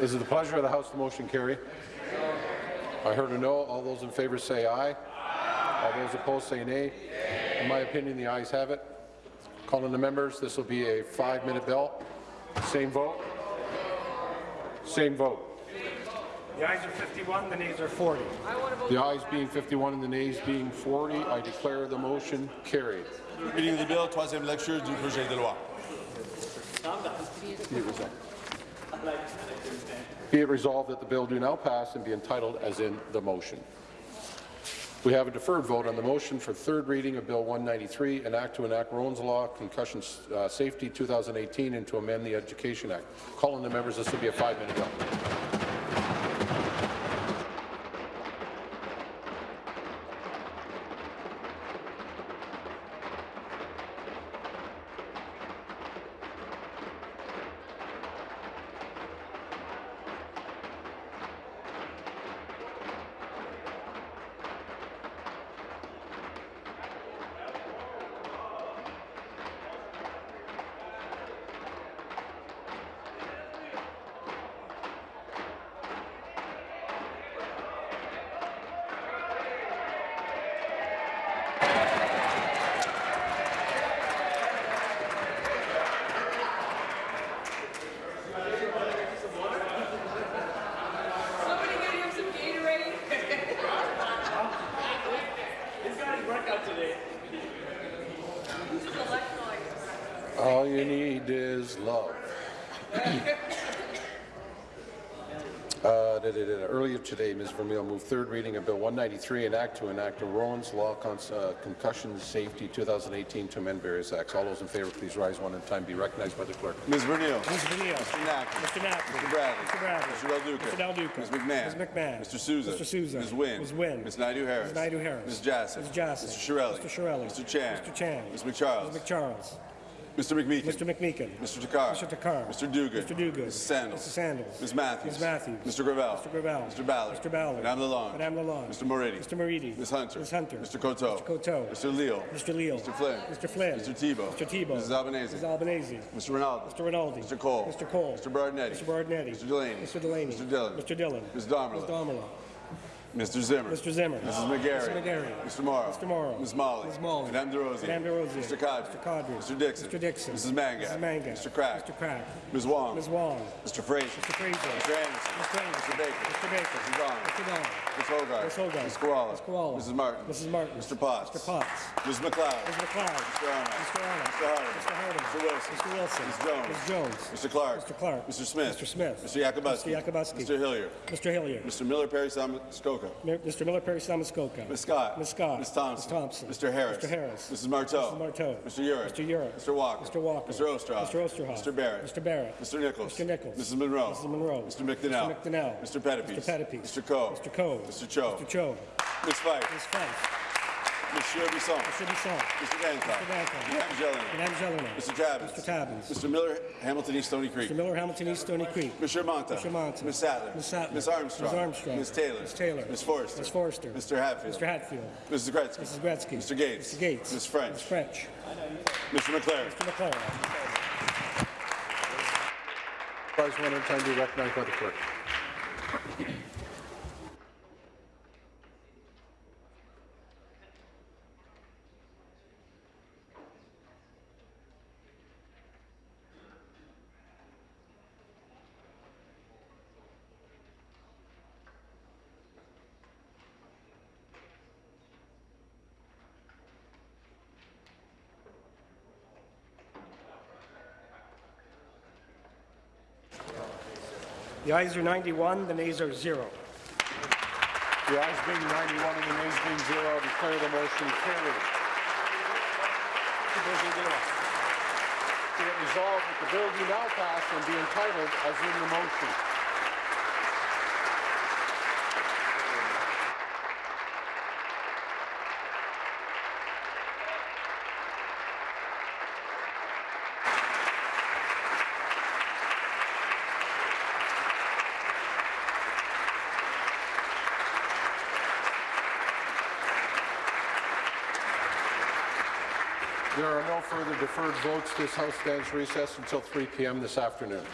is it the pleasure of the House the motion carry? I heard a no. All those in favour say aye. All those opposed say nay. In my opinion, the ayes have it. Calling the members, this will be a five-minute bill. Same vote. Same vote. The ayes are 51, the nays are 40. The ayes being 51 and the nays being 40, I declare the motion carried. Reading the bill, troisième lecture du projet de loi. Be it resolved. Be it resolved that the bill do now pass and be entitled as in the motion. We have a deferred vote on the motion for third reading of Bill 193, an act to enact Rowan's Law, Concussion uh, Safety 2018, and to amend the Education Act. Calling the members, this will be a five-minute bill. 1993, an act to enact a Rowan's Law con uh, Concussion Safety 2018 to amend various acts. All those in favour, please rise one at a time. Be recognized by the clerk. Ms. Vernile. Ms. Vernile. Mr. Nacker. Mr. Nacker. Mr. Bradley. Mr. Bradley. Mr. Del Duca. Mr. Del Duca. Ms. McMahon. Ms. McMahon. Mr. Sousa. Mr. Sousa. Ms. Wynne. Ms. Wynne. Ms. Naidoo Harris. Ms. Naidoo Harris. Ms. Jassy. Ms. Jassy. Mr. Chiarelli. Mr. Chiarelli. Mr. Chan. Mr. Chan. Ms. MacCharles. Ms. MacCharles. Mr. McMeekin. Mr. McMeekin. Mr. Takhar. Mr. Takhar. Mr. Duguid. Mr. Duguid. Mrs. Sandals. Mrs. Sandals. Ms. Matthews. Ms. Matthews. Mr. Gravelle. Mr. Gravelle. Mr. Ballard. Mr. Ballard. Madame Lalonde. Madame Lalonde. Mr. Moridi. Mr. Moridi. Ms. Hunter. Ms. Hunter. Mr. Coteau. Mr. Coteau. Mr. Leal. Mr. Leal. Mr. Flynn. Mr. Flynn. Mr. Thibeault. Mr. Thibeault. Mrs. Albanese. Mrs. Albanese. Mr. Rinaldi. Mr. Rinaldi. Mr. Colle. Mr. Colle. Mr. Berardinetti. Mr. Berardinetti. Mr. Delaney. Mr. Delaney. Mr. Dhillon. Mr. Dhillon. Ms. Damerla. Ms. Damerla. Mr. Zimmer. Mr. Zimmer. Mrs. McGarry. Mr. McGarry. Mr. Mauro. Mr. Mauro. Ms. Malhi. Ms. Malhi. Madame Des Rosiers. Madame Des Rosiers. Mr. Qaadri. Mr. Qaadri. Mr. Dickson. Mr. Dickson. Mrs. Mangat. Mrs. Mangat. Mr. Crack. Mr. Crack. Ms. Wong. Ms. Wong. Mr. Fraser. Mr. Fraser. Mr. Anderson. Mr. Anderson. Mr. Baker. Mr. Baker. Mrs. Donald. Mr. Donald. Ms. Hoggarth. Ms. Hoggarth. Ms. Kiwala. Ms. Kiwala. Mrs. Martin. Mrs. Martin. Mr. Potts. Mr. Potts. Ms. MacLeod. Ms. MacLeod. Mr. Arnott. Mr. Arnott. Mr. Harding. Mr. Harding. Mr. Wilson. Mr. Wilson. Ms. Jones. Ms. Jones. Mr. Clark. Mr. Clark. Mr. Smith. Mr. Smith. Mr. Yakabuski. Mr. Yakabuski. Mr. Hillier. Mr. Hillier. Mr. Miller Parry Sound Muskoka. Mr. Miller Parry Sound Muskoka. Ms. Scott. Ms. Scott. Ms. Thompson. Ms. Thompson. Mr. Harris. Mr. Harris. Mrs. Martow. Mrs. Martow. Mr. Yurek. Mr. Yurek. Mr. Walker. Mr. Walker. Mr. Oosterhoff. Mr. Oosterhoff. Mr. Barrett. Mr. Barrett. Mr. Nicholls. Mr. Nicholls. Mrs. Munro. Mrs. Munro. Mr. McDonell. Mr. McDonell. Mr. Pettapiece. Mr. Pettapiece. Mr. Coe. Mr. Coe. Mr. Cho. Mr. Cho. Ms. Fife. Ms. Fife. Monsieur Bisson. Mr. Bisson. Mr. Dancock. Mr. Dancock. Madame Gélinas. Madame Gélinas. Mr. Tabuns. Mr. Tabuns. Mr. Miller, Hamilton East Stoney Creek. Mr. Miller, Hamilton East, Stoney Creek. Mr. Mantha. Mr. Mantha. Ms. Sattler. Ms. Sattler. Ms. Armstrong. Ms. Armstrong. Ms. Taylor. Ms. Taylor. Ms. Forster. Ms. Forster. Mr. Hatfield. Mr. Hatfield. Mrs. Gretzky. Mrs. Gretzky. Mr. Gates. Mr. Gates. Ms. French. Ms. French. Mr. MacLaren. Mr. MacLaren. Rise one at a time. Be recognized by the clerk. The ayes are 91, the nays are zero. The ayes being 91 and the nays being zero, I declare the motion carried. Be it resolved that the bill be now passed and be entitled as in the motion. There are no further deferred votes. This House stands recessed until 3 p.m. this afternoon.